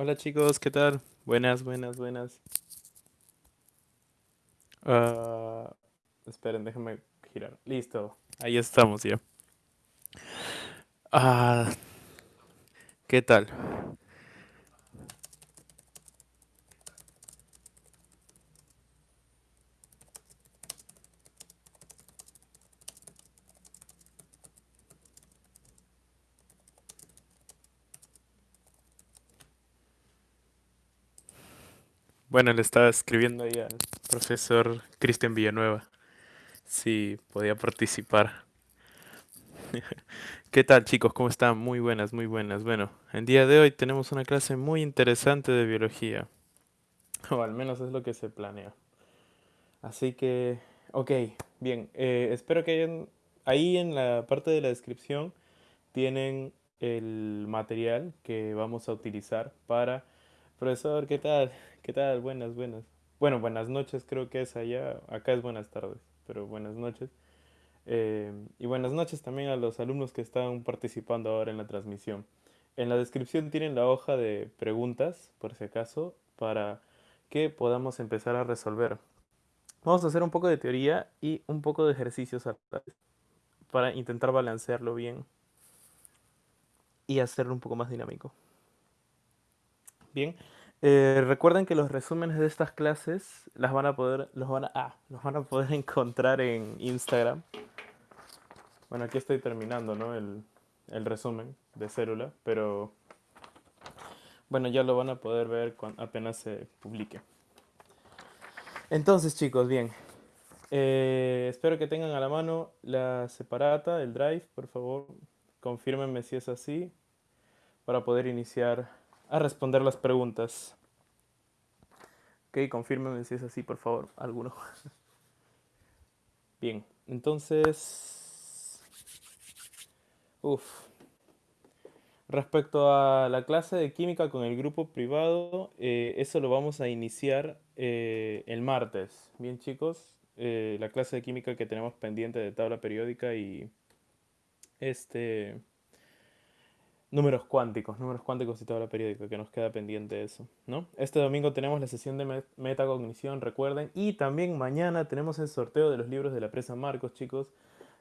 Hola chicos, ¿qué tal? Buenas, buenas, buenas. Ah, esperen, déjenme girar. Listo, ahí estamos ya. Ah, ¿qué tal? Bueno, le estaba escribiendo ahí al profesor Cristian Villanueva si podía participar. ¿Qué tal chicos? ¿Cómo están? Muy buenas, muy buenas. Bueno, el día de hoy tenemos una clase muy interesante de biología. O al menos es lo que se planea. Así que, ok, bien. eh, espero que hayan, ahí en la parte de la descripción tienen el material que vamos a utilizar para... Profesor, ¿qué tal? ¿Qué tal? Buenas, buenas. Bueno, buenas noches creo que es allá. Acá es buenas tardes, pero buenas noches. Eh, y buenas noches también a los alumnos que están participando ahora en la transmisión. En la descripción tienen la hoja de preguntas, por si acaso, para que podamos empezar a resolver. Vamos a hacer un poco de teoría y un poco de ejercicios para intentar balancearlo bien y hacerlo un poco más dinámico. Bien, eh, recuerden que los resúmenes de estas clases las van a poder, los van a, ah, los van a poder encontrar en Instagram. Bueno, aquí estoy terminando, ¿no? El, el resumen de célula, pero bueno, ya lo van a poder ver cuando apenas se publique. Entonces, chicos, bien. Eh, espero que tengan a la mano la separata, el drive, por favor. Confírmenme si es así para poder iniciar a responder las preguntas. Ok, confírmenme si es así, por favor, alguno. Bien, entonces... Uf. Respecto a la clase de química con el grupo privado, eh, eso lo vamos a iniciar eh, el martes. Bien, chicos, eh, la clase de química que tenemos pendiente de tabla periódica y este números cuánticos, números cuánticos y tabla periódica, que nos queda pendiente eso, ¿no? Este domingo tenemos la sesión de metacognición, recuerden, y también mañana tenemos el sorteo de los libros de la presa Marcos, chicos.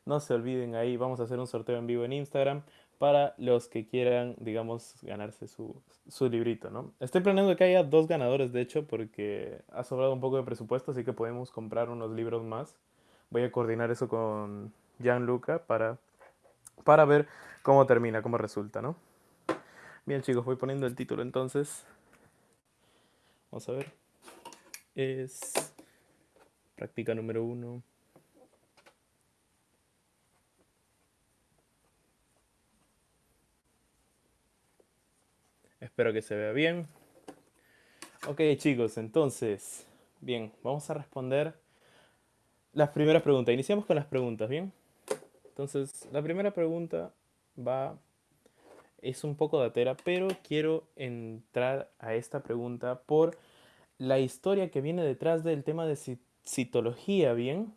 No se olviden ahí, vamos a hacer un sorteo en vivo en Instagram para los que quieran, digamos, ganarse su, su librito, ¿no? Estoy planeando que haya dos ganadores, de hecho, porque ha sobrado un poco de presupuesto, así que podemos comprar unos libros más. Voy a coordinar eso con Gianluca para, para ver cómo termina, cómo resulta, ¿no? Bien, chicos, voy poniendo el título entonces. Vamos a ver. Es práctica número uno. Espero que se vea bien. Ok, chicos, entonces, bien, vamos a responder las primeras preguntas. Iniciamos con las preguntas, ¿bien? Entonces, la primera pregunta va, es un poco datera, pero quiero entrar a esta pregunta por la historia que viene detrás del tema de citología, ¿bien?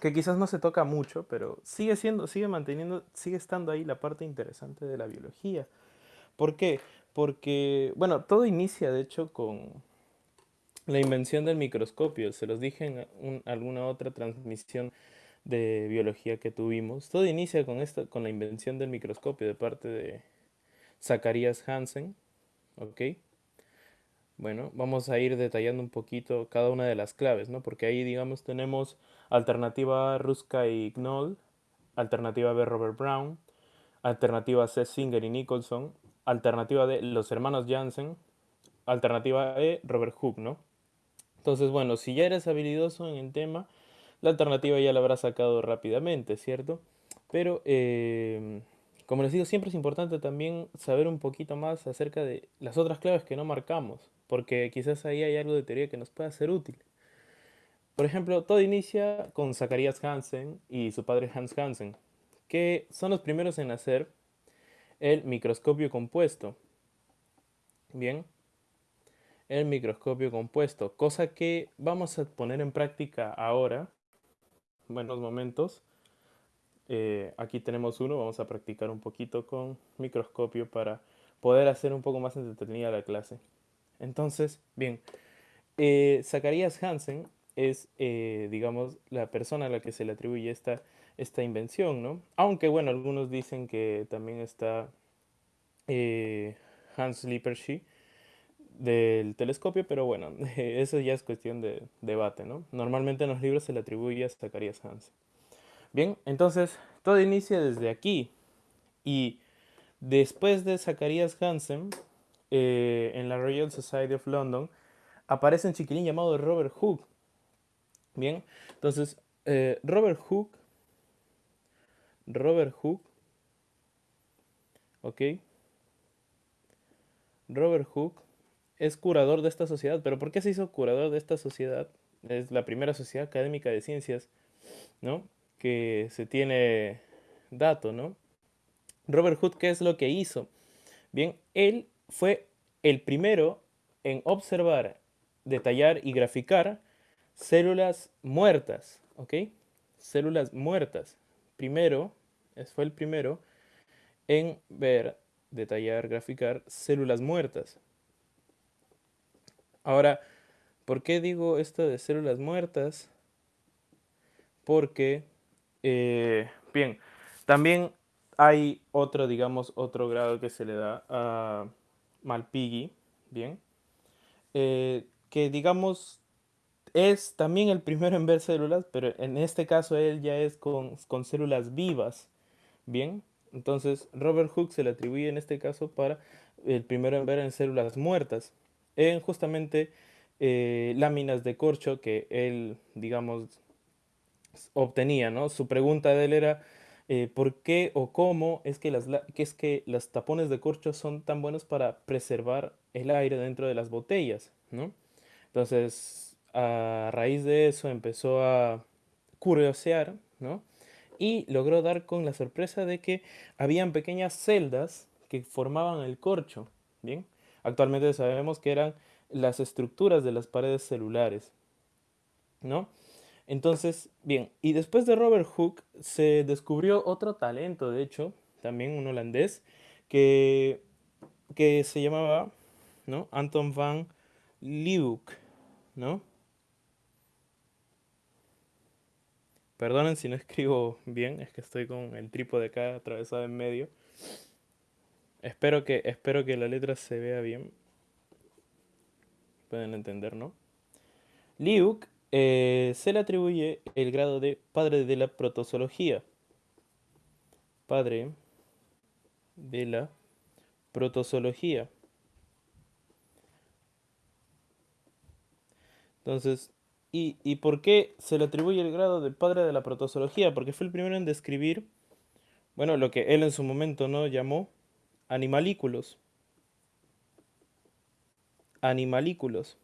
Que quizás no se toca mucho, pero sigue siendo, sigue manteniendo, sigue estando ahí la parte interesante de la biología. ¿Por qué? Porque, bueno, todo inicia de hecho con la invención del microscopio. Se los dije en alguna otra transmisión de biología que tuvimos. Todo inicia con, esta, con la invención del microscopio de parte de Zacharias Hansen. ¿Ok? Bueno, vamos a ir detallando un poquito cada una de las claves, ¿no? Porque ahí, digamos, tenemos alternativa Ruska y Knoll, alternativa B, Robert Brown, alternativa C, Singer y Nicholson, alternativa D, los hermanos Jansen, alternativa E, Robert Hooke, ¿no? Entonces, bueno, si ya eres habilidoso en el tema, la alternativa ya la habrás sacado rápidamente, ¿cierto? Pero, eh, como les digo, siempre es importante también saber un poquito más acerca de las otras claves que no marcamos, porque quizás ahí hay algo de teoría que nos pueda ser útil. Por ejemplo, todo inicia con Zacharias Hansen y su padre Hans Hansen, que son los primeros en hacer el microscopio compuesto. Bien, el microscopio compuesto, cosa que vamos a poner en práctica ahora buenos momentos. Eh, aquí tenemos uno, vamos a practicar un poquito con microscopio para poder hacer un poco más entretenida la clase. Entonces, bien, eh, Zacharias Hansen es, eh, digamos, la persona a la que se le atribuye esta, esta invención, ¿no? Aunque, bueno, algunos dicen que también está eh, Hans Lippershey del telescopio, pero bueno, eso ya es cuestión de debate, ¿no? Normalmente en los libros se le atribuye a Zacharias Hansen. Bien, entonces todo inicia desde aquí y después de Zacharias Hansen, eh, en la Royal Society of London, aparece un chiquilín llamado Robert Hooke. Bien, entonces eh, Robert Hooke, Robert Hooke, ok, Robert Hooke es curador de esta sociedad. ¿Pero por qué se hizo curador de esta sociedad? Es la primera sociedad académica de ciencias, ¿no? Que se tiene dato, ¿no? Robert Hood, ¿qué es lo que hizo? Bien, él fue el primero en observar, detallar y graficar células muertas, ¿ok? Células muertas. Primero, fue el primero en ver, detallar, graficar células muertas. Ahora, ¿por qué digo esto de células muertas? Porque, eh, bien, también hay otro, digamos, otro grado que se le da a Malpighi, bien, eh, que digamos es también el primero en ver células, pero en este caso él ya es con, con células vivas, bien. Entonces Robert Hooke se le atribuye en este caso para el primero en ver en células muertas en justamente eh, láminas de corcho que él, digamos, obtenía, ¿no? Su pregunta de él era, eh, ¿por qué o cómo es que, las, que es que tapones de corcho son tan buenos para preservar el aire dentro de las botellas, ¿no? Entonces, a raíz de eso empezó a curiosear, ¿no? Y logró dar con la sorpresa de que habían pequeñas celdas que formaban el corcho, ¿bien? Actualmente sabemos que eran las estructuras de las paredes celulares, ¿no? Entonces, bien, y después de Robert Hooke se descubrió otro talento, de hecho, también un holandés, que, que se llamaba, ¿no? Anton van Leeuwenhoek, ¿no? Perdonen si no escribo bien, es que estoy con el trípode acá atravesado en medio. Espero que, espero que la letra se vea bien. Pueden entender, ¿no? Liuk eh, se le atribuye el grado de padre de la protozoología. Padre de la protozoología. Entonces, ¿y, ¿y, por qué se le atribuye el grado de padre de la protozoología? Porque fue el primero en describir, bueno, lo que él en su momento no llamó Animalículos. Animalículos.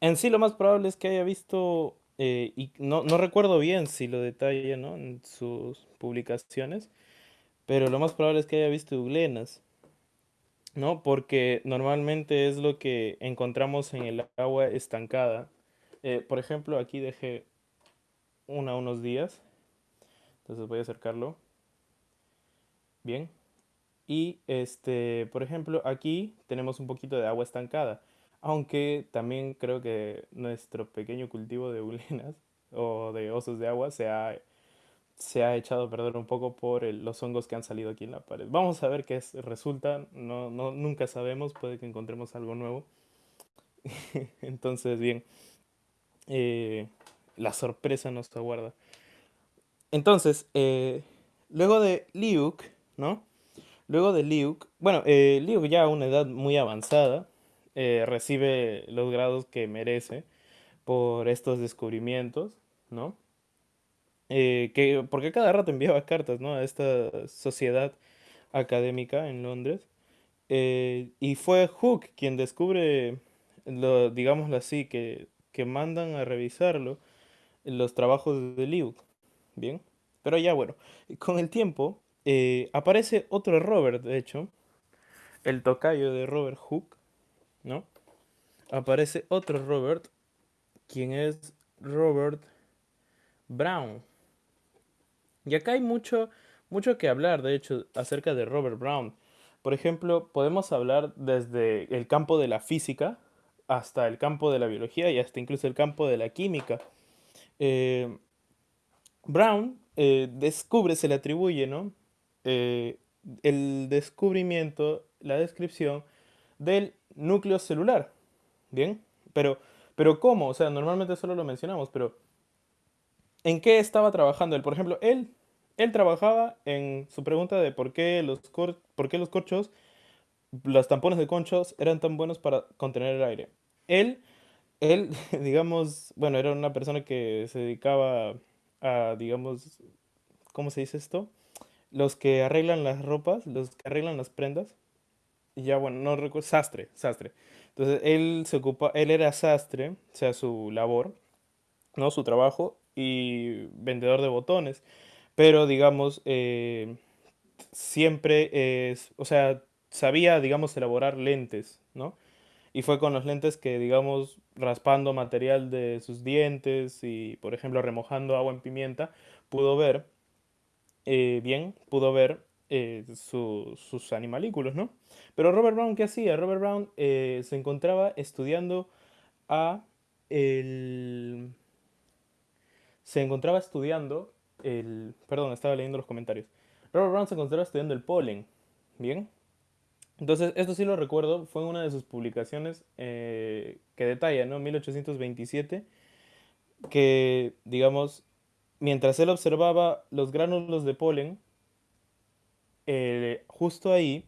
En sí lo más probable es que haya visto, eh, y no, recuerdo bien si lo detalla en sus publicaciones, pero lo más probable es que haya visto euglenas, ¿no? Porque normalmente es lo que encontramos en el agua estancada. Eh, por ejemplo, aquí dejé una unos días, entonces voy a acercarlo. Bien. Y este, por ejemplo, aquí tenemos un poquito de agua estancada. Aunque también creo que nuestro pequeño cultivo de ulenas o de osos de agua se ha, se ha echado a perder un poco por los hongos que han salido aquí en la pared. Vamos a ver qué resulta. No, no, nunca sabemos. Puede que encontremos algo nuevo. Entonces, bien. Eh, la sorpresa nos aguarda. Entonces, eh, luego de Liuk, ¿no? Luego de Liuk, bueno, eh, Liuk ya a una edad muy avanzada, eh, recibe los grados que merece por estos descubrimientos, ¿no? Eh, que, porque cada rato enviaba cartas, ¿no? A esta sociedad académica en Londres. y fue Hook quien descubre, lo, digámoslo así, que, que mandan a revisarlo los trabajos de Liuk, ¿bien? Pero ya bueno, con el tiempo eh, aparece otro Robert, de hecho, el tocayo de Robert Hooke, ¿no? Aparece otro Robert, quien es Robert Brown. Y acá hay mucho, mucho que hablar, de hecho, acerca de Robert Brown. Por ejemplo, podemos hablar desde el campo de la física hasta el campo de la biología y hasta incluso el campo de la química. Eh, Brown eh, descubre, se le atribuye, ¿no? Eh, el descubrimiento, la descripción del núcleo celular. ¿Bien? Pero, pero ¿cómo? O sea, normalmente solo lo mencionamos, pero ¿en qué estaba trabajando él? Por ejemplo, él, él trabajaba en su pregunta de por qué los, por qué los corchos, los tampones de conchos eran tan buenos para contener el aire. Él, él, digamos, bueno, era una persona que se dedicaba a, digamos, ¿cómo se dice esto? Los que arreglan las ropas, los que arreglan las prendas. Y ya, bueno, no recuerdo, sastre, sastre. Entonces, él se ocupa, él era sastre, o sea, su labor, ¿no? Su trabajo y vendedor de botones. Pero, digamos, eh, siempre es, o sea, sabía, digamos, elaborar lentes, ¿no? Y fue con los lentes que, digamos, raspando material de sus dientes y, por ejemplo, remojando agua en pimienta, pudo ver eh, bien, pudo ver eh, sus animalículos, ¿no? Pero Robert Brown, ¿qué hacía? Robert Brown eh, se encontraba estudiando a el... Se encontraba estudiando el... Perdón, estaba leyendo los comentarios. Robert Brown se encontraba estudiando el polen, ¿bien? Entonces, esto sí lo recuerdo, fue una de sus publicaciones que detalla, ¿no? 1827, que, digamos, mientras él observaba los gránulos de polen, eh, justo ahí,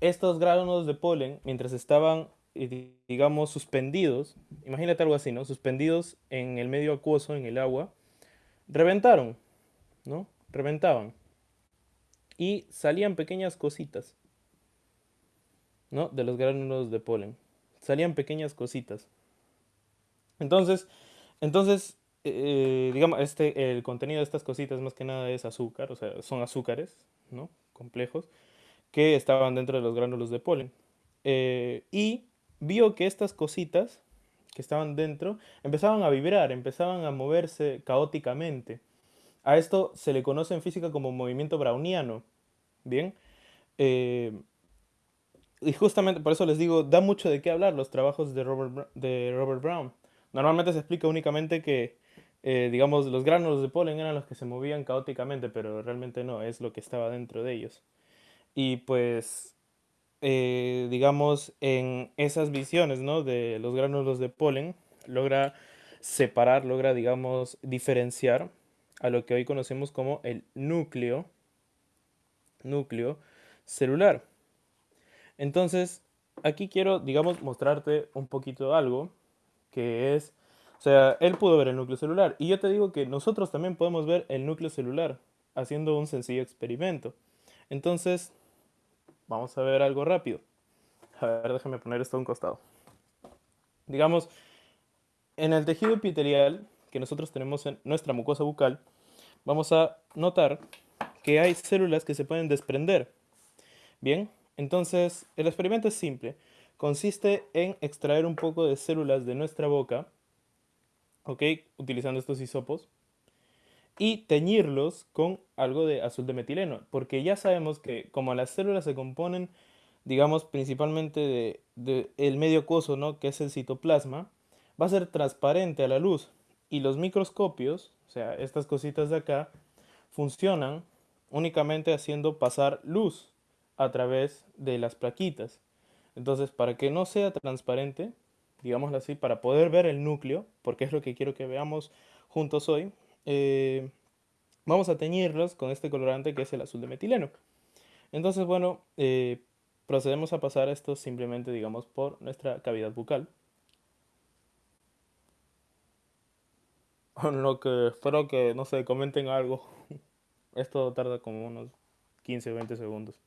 estos gránulos de polen, mientras estaban, eh, digamos, suspendidos, imagínate algo así, ¿no? Suspendidos en el medio acuoso, en el agua, reventaron, ¿no? Reventaban. Y salían pequeñas cositas, ¿no? De los gránulos de polen. Salían pequeñas cositas. Entonces, entonces eh, digamos, este, el contenido de estas cositas más que nada es azúcar, o sea, son azúcares, ¿no? Complejos, que estaban dentro de los gránulos de polen. Eh, y vio que estas cositas que estaban dentro empezaban a vibrar, empezaban a moverse caóticamente. A esto se le conoce en física como movimiento browniano. Bien. Eh, y justamente por eso les digo, da mucho de qué hablar los trabajos de Robert, de Robert Brown. Normalmente se explica únicamente que eh, digamos, los gránulos de polen eran los que se movían caóticamente, pero realmente no, es lo que estaba dentro de ellos. Y pues, eh, digamos, en esas visiones, ¿no? De los gránulos de polen, logra separar, logra, digamos, diferenciar a lo que hoy conocemos como el núcleo, núcleo celular. Entonces, aquí quiero, digamos, mostrarte un poquito algo que es o sea, él pudo ver el núcleo celular. Y yo te digo que nosotros también podemos ver el núcleo celular haciendo un sencillo experimento. Entonces, vamos a ver algo rápido. A ver, déjame poner esto a un costado. Digamos, en el tejido epitelial que nosotros tenemos en nuestra mucosa bucal, vamos a notar que hay células que se pueden desprender. Bien, entonces el experimento es simple. Consiste en extraer un poco de células de nuestra boca ¿ok? Utilizando estos hisopos. Y teñirlos con algo de azul de metileno, porque ya sabemos que como las células se componen, digamos, principalmente del de, el medio acuoso, ¿no? Que es el citoplasma, va a ser transparente a la luz. Y los microscopios, o sea, estas cositas de acá, funcionan únicamente haciendo pasar luz a través de las plaquitas. Entonces, para que no sea transparente, digámoslo así, para poder ver el núcleo, porque es lo que quiero que veamos juntos hoy, eh, vamos a teñirlos con este colorante que es el azul de metileno. Entonces, bueno, eh, procedemos a pasar esto simplemente, digamos, por nuestra cavidad bucal. En lo que espero que, no sé, comenten algo. Esto tarda como unos 15 o 20 segundos.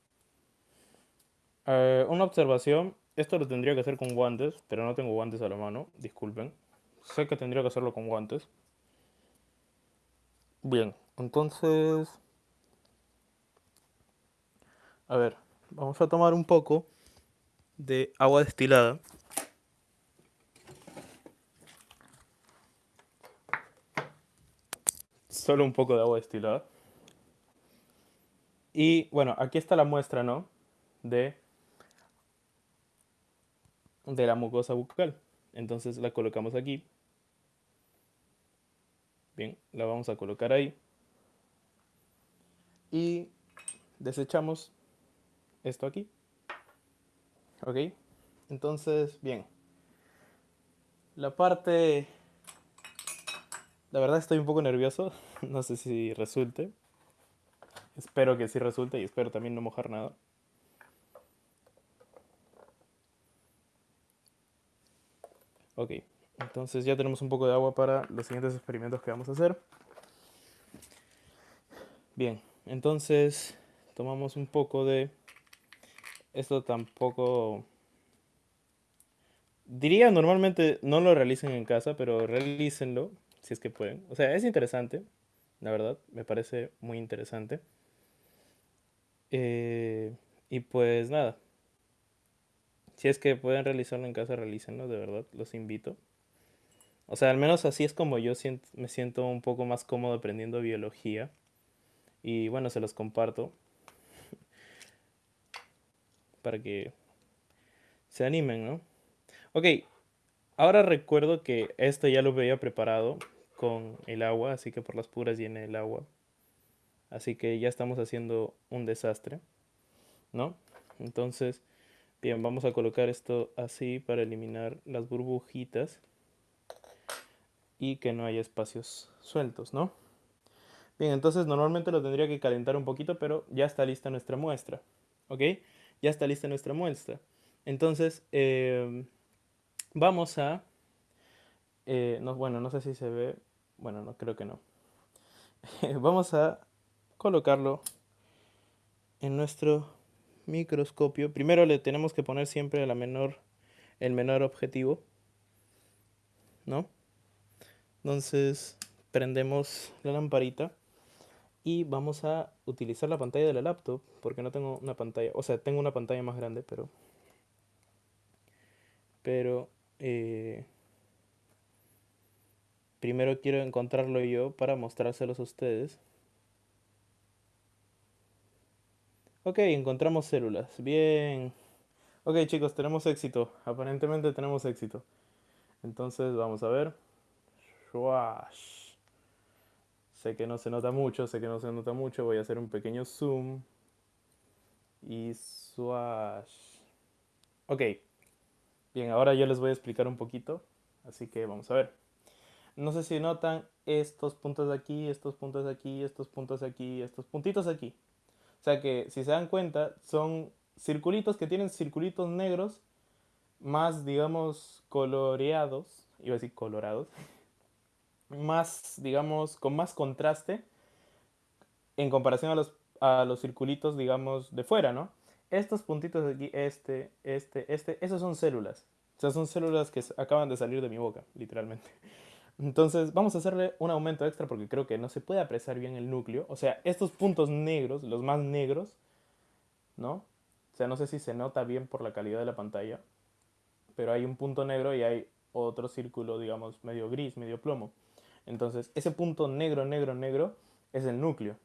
Eh, una observación esto lo tendría que hacer con guantes, pero no tengo guantes a la mano, disculpen. Sé que tendría que hacerlo con guantes. Bien, entonces... A ver, vamos a tomar un poco de agua destilada. Solo un poco de agua destilada. Y bueno, aquí está la muestra, ¿no? De, de la mucosa bucal. Entonces la colocamos aquí. Bien, la vamos a colocar ahí. Y desechamos esto aquí. ¿Ok? Entonces, bien. La parte... La verdad estoy un poco nervioso. No sé si resulte. Espero que sí resulte y espero también no mojar nada. Ok, entonces ya tenemos un poco de agua para los siguientes experimentos que vamos a hacer. Bien, entonces tomamos un poco de... Esto tampoco... Diría normalmente no lo realicen en casa, pero realícenlo si es que pueden. O sea, es interesante, la verdad, me parece muy interesante. Eh, y pues nada, si es que pueden realizarlo en casa, realícenlo, de verdad, los invito. O sea, al menos así es como yo me siento un poco más cómodo aprendiendo biología. Y bueno, se los comparto. Para que se animen, ¿no? Ok, ahora recuerdo que esto ya lo había preparado con el agua, así que por las puras llené el agua. Así que ya estamos haciendo un desastre, ¿no? Entonces, bien, vamos a colocar esto así para eliminar las burbujitas y que no haya espacios sueltos, ¿no? Bien, entonces normalmente lo tendría que calentar un poquito, pero ya está lista nuestra muestra, ¿ok? Ya está lista nuestra muestra. Entonces, em, vamos a... Eh, no, bueno, no sé si se ve... Bueno, no, creo que no. vamos a colocarlo en nuestro microscopio. Primero le tenemos que poner siempre la menor, el menor objetivo, ¿no? Entonces prendemos la lamparita y vamos a utilizar la pantalla de la laptop porque no tengo una pantalla, o sea, tengo una pantalla más grande, pero pero eh, primero quiero encontrarlo yo para mostrárselos a ustedes. Ok, encontramos células. Bien. Ok, chicos, tenemos éxito. Aparentemente tenemos éxito. Entonces, vamos a ver. Sé que no se nota mucho, sé que no se nota mucho. Voy a hacer un pequeño zoom. Y swash. Ok. Bien, ahora yo les voy a explicar un poquito. Así que vamos a ver. No sé si notan estos puntos de aquí, estos puntos de aquí, estos puntos de aquí, estos puntitos aquí. Sea que si se dan cuenta son circulitos que tienen circulitos negros más, digamos, coloreados, iba a decir colorados, más, digamos, con más contraste en comparación a los, a los circulitos, digamos, de fuera, ¿no? Estos puntitos de aquí, este, este, este, esos son células. O sea, son células que acaban de salir de mi boca, literalmente. Entonces vamos a hacerle un aumento extra porque creo que no se puede apreciar bien el núcleo. O sea, estos puntos negros, los más negros, ¿no? O sea, no sé si se nota bien por la calidad de la pantalla, pero hay un punto negro y hay otro círculo, digamos, medio gris, medio plomo. Entonces, ese punto negro, negro, negro es el núcleo.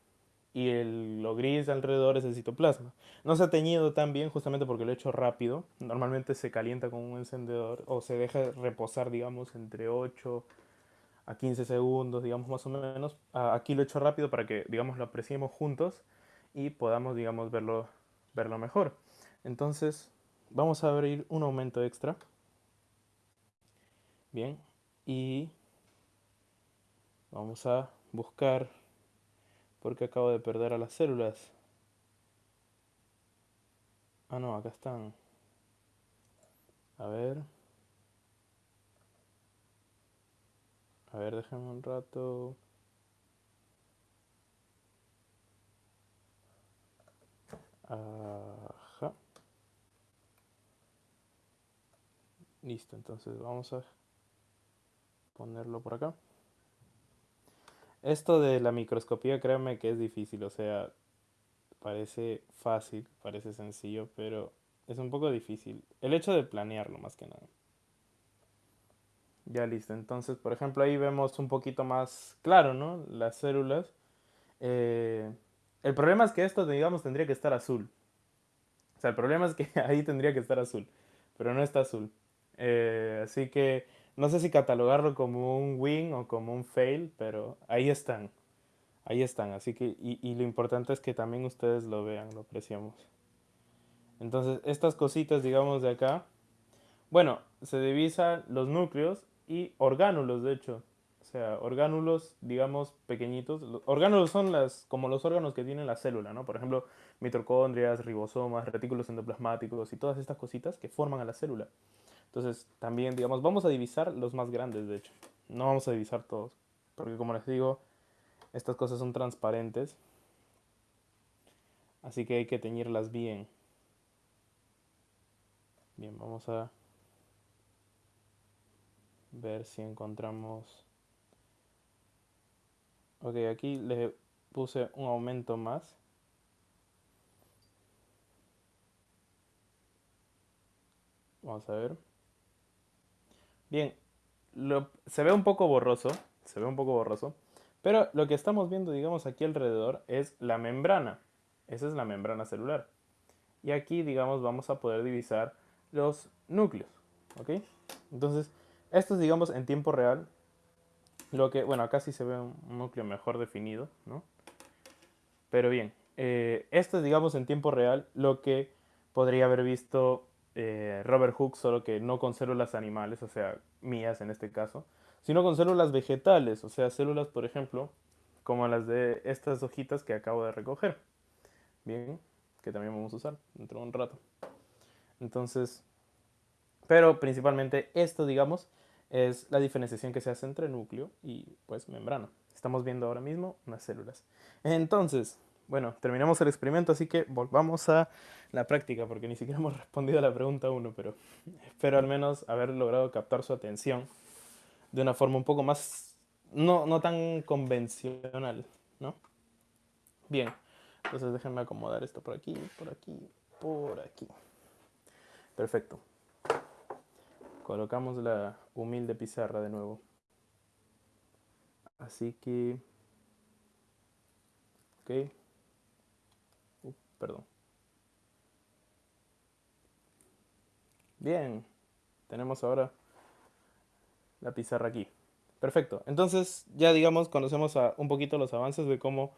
Y el, lo gris alrededor es el citoplasma. No se ha teñido tan bien justamente porque lo he hecho rápido. Normalmente se calienta con un encendedor o se deja reposar, digamos, entre 8 a 15 segundos, digamos más o menos. Aquí lo he hecho rápido para que, digamos, lo apreciemos juntos y podamos, digamos, verlo, verlo mejor. Entonces, vamos a abrir un aumento extra. Bien, y vamos a buscar, porque acabo de perder a las células. Ah, no, acá están. A ver. A ver, déjenme un rato. Ajá. Listo, entonces vamos a ponerlo por acá. Esto de la microscopía, créanme que es difícil, o sea, parece fácil, parece sencillo, pero es un poco difícil. El hecho de planearlo más que nada. Ya listo. Entonces, por ejemplo, ahí vemos un poquito más claro, ¿no? Las células. Eh, El problema es que esto, digamos, tendría que estar azul. O sea, el problema es que ahí tendría que estar azul, pero no está azul. Eh, así que no sé si catalogarlo como un win o como un fail, pero ahí están. Ahí están. Así que, y, y lo importante es que también ustedes lo vean, lo apreciamos. Entonces, estas cositas, digamos, de acá, bueno, se divisan los núcleos y orgánulos, de hecho. O sea, orgánulos, digamos, pequeñitos. Los orgánulos son las, como los órganos que tiene la célula, ¿no? Por ejemplo, mitocondrias, ribosomas, retículos endoplasmáticos y todas estas cositas que forman a la célula. Entonces, también, digamos, vamos a divisar los más grandes, de hecho. No vamos a divisar todos. Porque como les digo, estas cosas son transparentes. Así que hay que teñirlas bien. Bien, vamos a ver si encontramos... Ok, aquí le puse un aumento más. Vamos a ver. Bien, se ve un poco borroso, se ve un poco borroso, pero lo que estamos viendo, digamos, aquí alrededor es la membrana. Esa es la membrana celular. Y aquí, digamos, vamos a poder divisar los núcleos, ¿ok? Entonces, esto es, digamos, en tiempo real. Lo que, bueno, acá sí se ve un núcleo mejor definido, ¿no? Pero bien, eh, esto es, digamos, en tiempo real lo que podría haber visto eh, Robert Hooke, solo que no con células animales, o sea, mías en este caso, sino con células vegetales, o sea, células, por ejemplo, como las de estas hojitas que acabo de recoger. Bien, que también vamos a usar dentro de un rato. Entonces, pero principalmente esto, digamos, es la diferenciación que se hace entre núcleo y pues membrana. Estamos viendo ahora mismo unas células. Entonces, bueno, terminamos el experimento, así que volvamos a la práctica, porque ni siquiera hemos respondido a la pregunta 1, pero espero al menos haber logrado captar su atención de una forma un poco más, no, no tan convencional, ¿no? Bien, entonces déjenme acomodar esto por aquí, por aquí, por aquí. Perfecto. Colocamos la humilde pizarra de nuevo. Así que... Ok. Uh, perdón. Bien. Tenemos ahora la pizarra aquí. Perfecto. Entonces ya digamos conocemos un poquito los avances de cómo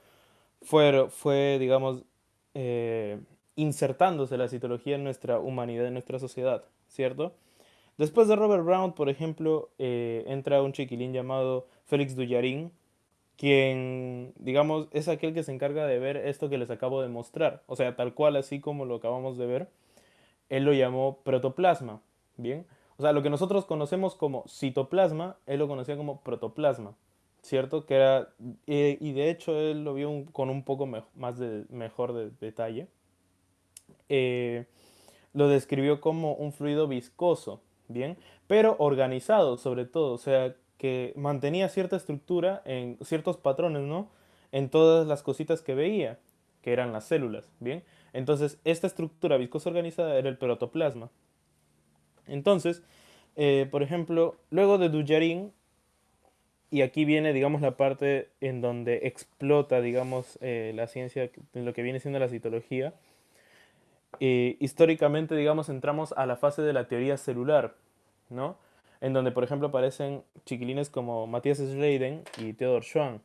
fue, fue digamos, eh, insertándose la citología en nuestra humanidad, en nuestra sociedad, ¿cierto? Después de Robert Brown, por ejemplo, eh, entra un chiquilín llamado Félix Dullarin, quien, digamos, es aquel que se encarga de ver esto que les acabo de mostrar. O sea, tal cual, así como lo acabamos de ver, él lo llamó protoplasma, ¿bien? O sea, lo que nosotros conocemos como citoplasma, él lo conocía como protoplasma, ¿cierto? Que era, y de hecho él lo vio con un poco más de mejor de detalle. Eh, lo describió como un fluido viscoso, ¿bien? Pero organizado sobre todo, o sea, que mantenía cierta estructura en ciertos patrones, ¿no? En todas las cositas que veía, que eran las células, ¿bien? Entonces, esta estructura viscosa organizada era el protoplasma. Entonces, eh, por ejemplo, luego de Dujarin, y aquí viene, digamos, la parte en donde explota, digamos, eh, la ciencia, lo que viene siendo la citología, históricamente, digamos, entramos a la fase de la teoría celular, ¿no? En donde, por ejemplo, aparecen chiquilines como Matthias Schleiden y Theodor Schwann.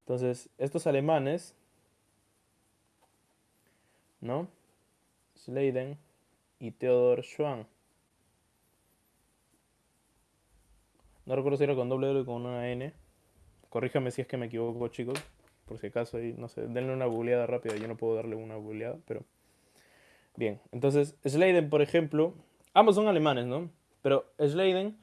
Entonces, estos alemanes, ¿no? Schleiden y Theodor Schwann. No recuerdo si era con doble o con una N. Corríjame si es que me equivoco, chicos por si acaso, ahí, no sé, denle una googleada rápida, yo no puedo darle una googleada, pero... Bien, entonces, Schleiden, por ejemplo, ambos son alemanes, ¿no? Pero Schleiden,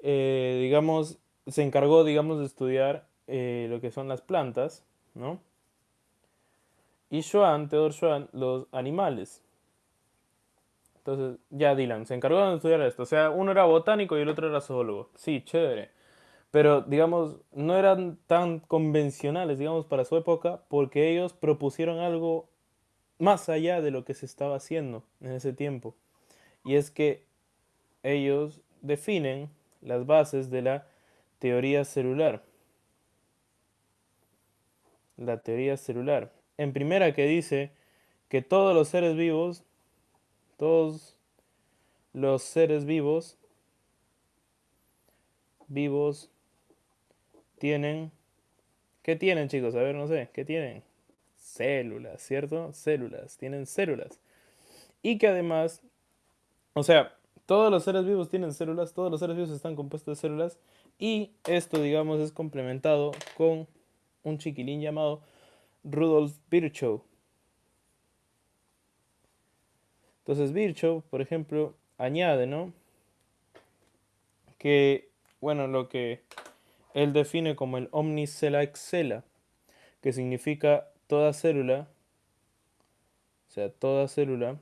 eh, digamos, se encargó, digamos, de estudiar eh, lo que son las plantas, ¿no? Y Schwann, Theodor Schwann, los animales. Entonces, ya Dylan, se encargó de estudiar esto. O sea, uno era botánico y el otro era zoólogo. Sí, chévere pero digamos, no eran tan convencionales, digamos, para su época, porque ellos propusieron algo más allá de lo que se estaba haciendo en ese tiempo. Y es que ellos definen las bases de la teoría celular. la teoría celular. En primera que dice que todos los seres vivos, todos los seres vivos, vivos, tienen, ¿qué tienen chicos? A ver, no sé, ¿qué tienen? Células, ¿cierto? Células, tienen células. Y que además, o sea, todos los seres vivos tienen células, todos los seres vivos están compuestos de células y esto, digamos, es complementado con un chiquilín llamado Rudolf Virchow. Entonces Virchow, por ejemplo, añade, ¿no? Que, bueno, lo que él define como el omnicella excela, que significa toda célula, o sea, toda célula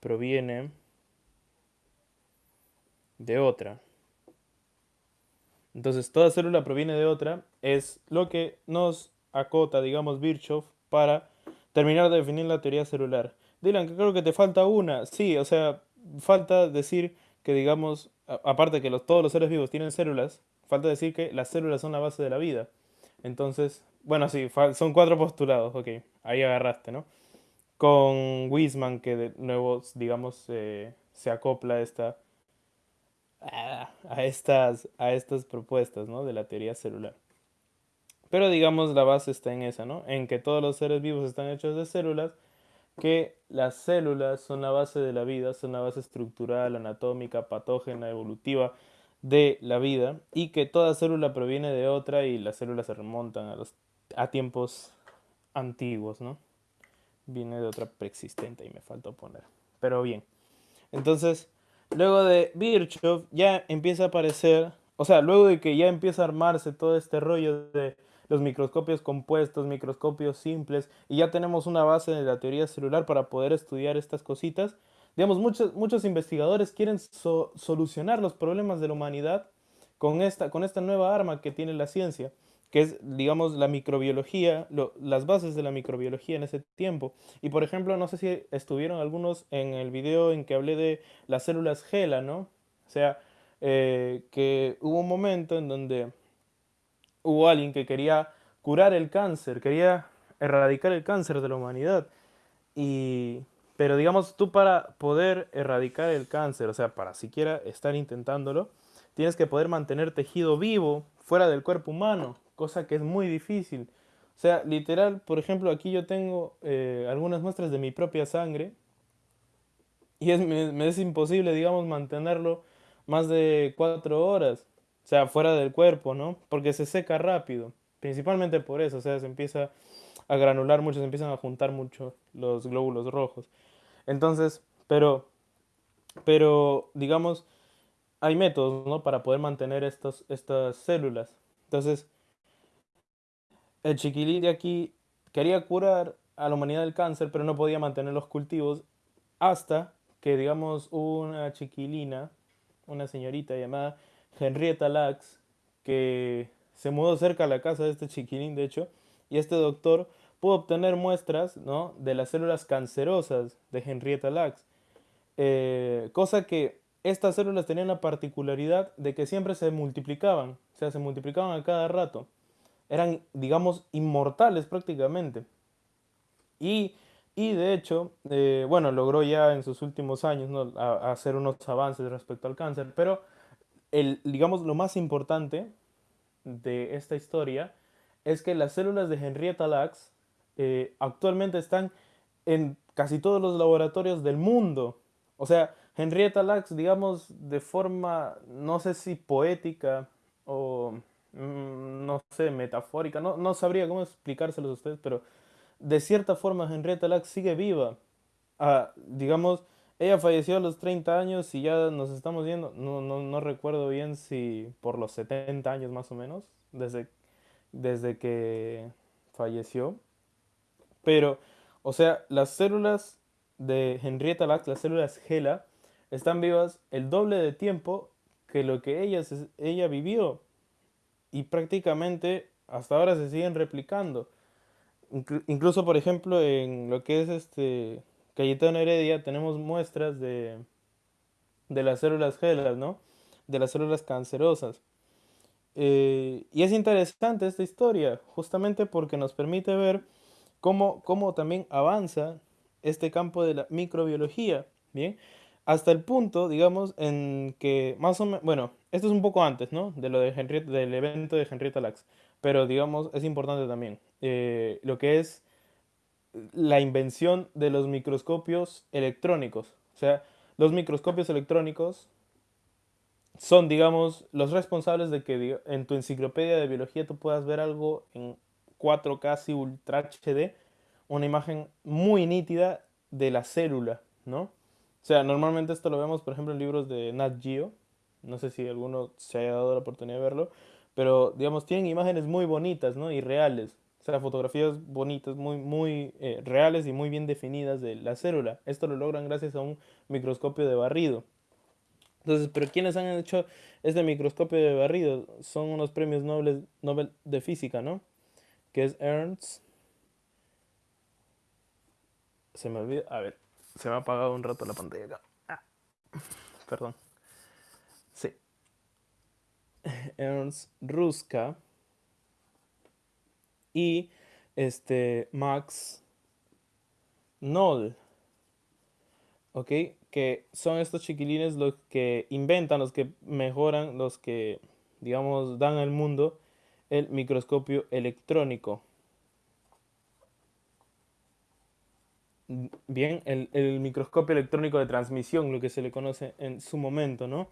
proviene de otra. Entonces, toda célula proviene de otra, es lo que nos acota, digamos, Virchow para terminar de definir la teoría celular. Dylan, creo que te falta una. Sí, o sea, falta decir que, digamos, aparte que los, todos los seres vivos tienen células, falta decir que las células son la base de la vida. Entonces, bueno, sí, son cuatro postulados, ok, ahí agarraste, ¿no? Con Wiesmann, que de nuevo, digamos, se acopla esta a, estas, a estas propuestas ¿no? de la teoría celular. Pero digamos la base está en esa, ¿no? En que todos los seres vivos están hechos de células, que las células son la base de la vida, son la base estructural, anatómica, patógena, evolutiva de la vida y que toda célula proviene de otra y las células se remontan a, los, a tiempos antiguos, ¿no? Viene de otra preexistente y me faltó poner. Pero bien. Entonces, Luego de Virchow ya empieza a aparecer, o sea, luego de que ya empieza a armarse todo este rollo de los microscopios compuestos, microscopios simples, y ya tenemos una base de la teoría celular para poder estudiar estas cositas. Digamos, muchos, muchos investigadores quieren solucionar los problemas de la humanidad con esta, con esta nueva arma que tiene la ciencia que es, digamos, la microbiología, las bases de la microbiología en ese tiempo. Y por ejemplo, no sé si estuvieron algunos en el video en que hablé de las células GELA, ¿no? O sea, eh, que hubo un momento en donde hubo alguien que quería curar el cáncer, quería erradicar el cáncer de la humanidad. Y, pero digamos, tú para poder erradicar el cáncer, o sea, para siquiera estar intentándolo, tienes que poder mantener tejido vivo fuera del cuerpo humano cosa que es muy difícil. O sea, literal, por ejemplo, aquí yo tengo eh, algunas muestras de mi propia sangre y es, me, es imposible, digamos, mantenerlo más de cuatro horas, o sea, fuera del cuerpo, ¿no? Porque se seca rápido, principalmente por eso, o sea, se empieza a granular mucho, se empiezan a juntar mucho los glóbulos rojos. Entonces, pero, pero, digamos, hay métodos, ¿no? Para poder mantener estos, estas células. Entonces, el chiquilín de aquí quería curar a la humanidad del cáncer, pero no podía mantener los cultivos hasta que, digamos, una chiquilina, una señorita llamada Henrietta Lacks, que se mudó cerca a la casa de este chiquilín, de hecho, y este doctor pudo obtener muestras ¿no? de las células cancerosas de Henrietta Lacks, eh, cosa que estas células tenían la particularidad de que siempre se multiplicaban, o sea, se multiplicaban a cada rato eran, digamos, inmortales prácticamente. Y, de hecho, eh, bueno, logró ya en sus últimos años hacer unos avances respecto al cáncer, pero el, digamos, lo más importante de esta historia es que las células de Henrietta Lacks eh, actualmente están en casi todos los laboratorios del mundo. O sea, Henrietta Lacks, digamos, de forma, no sé si poética o Mm, no sé, metafórica, no, no sabría cómo explicárselos a ustedes, pero de cierta forma Henrietta Lacks sigue viva. Ah, digamos, ella falleció a los 30 años y ya nos estamos viendo, no, no, no recuerdo bien si por los 70 años más o menos, desde, desde que falleció. Pero, o sea, las células de Henrietta Lacks, las células GELA, están vivas el doble de tiempo que lo que ella, ella vivió y prácticamente hasta ahora se siguen replicando. incluso, por ejemplo, en lo que es este Cayetano Heredia tenemos muestras de, de las células gelas, ¿no? De las células cancerosas. Eh, y es interesante esta historia, justamente porque nos permite ver cómo, cómo también avanza este campo de la microbiología, ¿bien? Hasta el punto, digamos, en que más o menos, bueno, esto es un poco antes, ¿no? De lo de Henrietta, del evento de Henrietta Lacks, pero digamos, es importante también. eh, lo que es la invención de los microscopios electrónicos. O sea, los microscopios electrónicos son, digamos, los responsables de que en tu enciclopedia de biología tú puedas ver algo en 4K casi Ultra HD, una imagen muy nítida de la célula, ¿no? O sea, normalmente esto lo vemos, por ejemplo, en libros de Nat Geo. No sé si alguno se haya dado la oportunidad de verlo, pero digamos, tienen imágenes muy bonitas, ¿no? Y reales. O sea, fotografías bonitas, muy, muy eh, reales y muy bien definidas de la célula. Esto lo logran gracias a un microscopio de barrido. Entonces, ¿pero quiénes han hecho este microscopio de barrido? Son unos premios Nobel, Nobel de física, ¿no? Que es Ernst. Se me olvida. A ver, se me ha apagado un rato la pantalla acá. Ah, perdón. Sí. Ernst Ruska y este Max Noll. ¿ok? Que son estos chiquilines los que inventan, los que mejoran, los que, digamos, dan al mundo el microscopio electrónico. Bien, el, el microscopio electrónico de transmisión, lo que se le conoce en su momento, ¿no?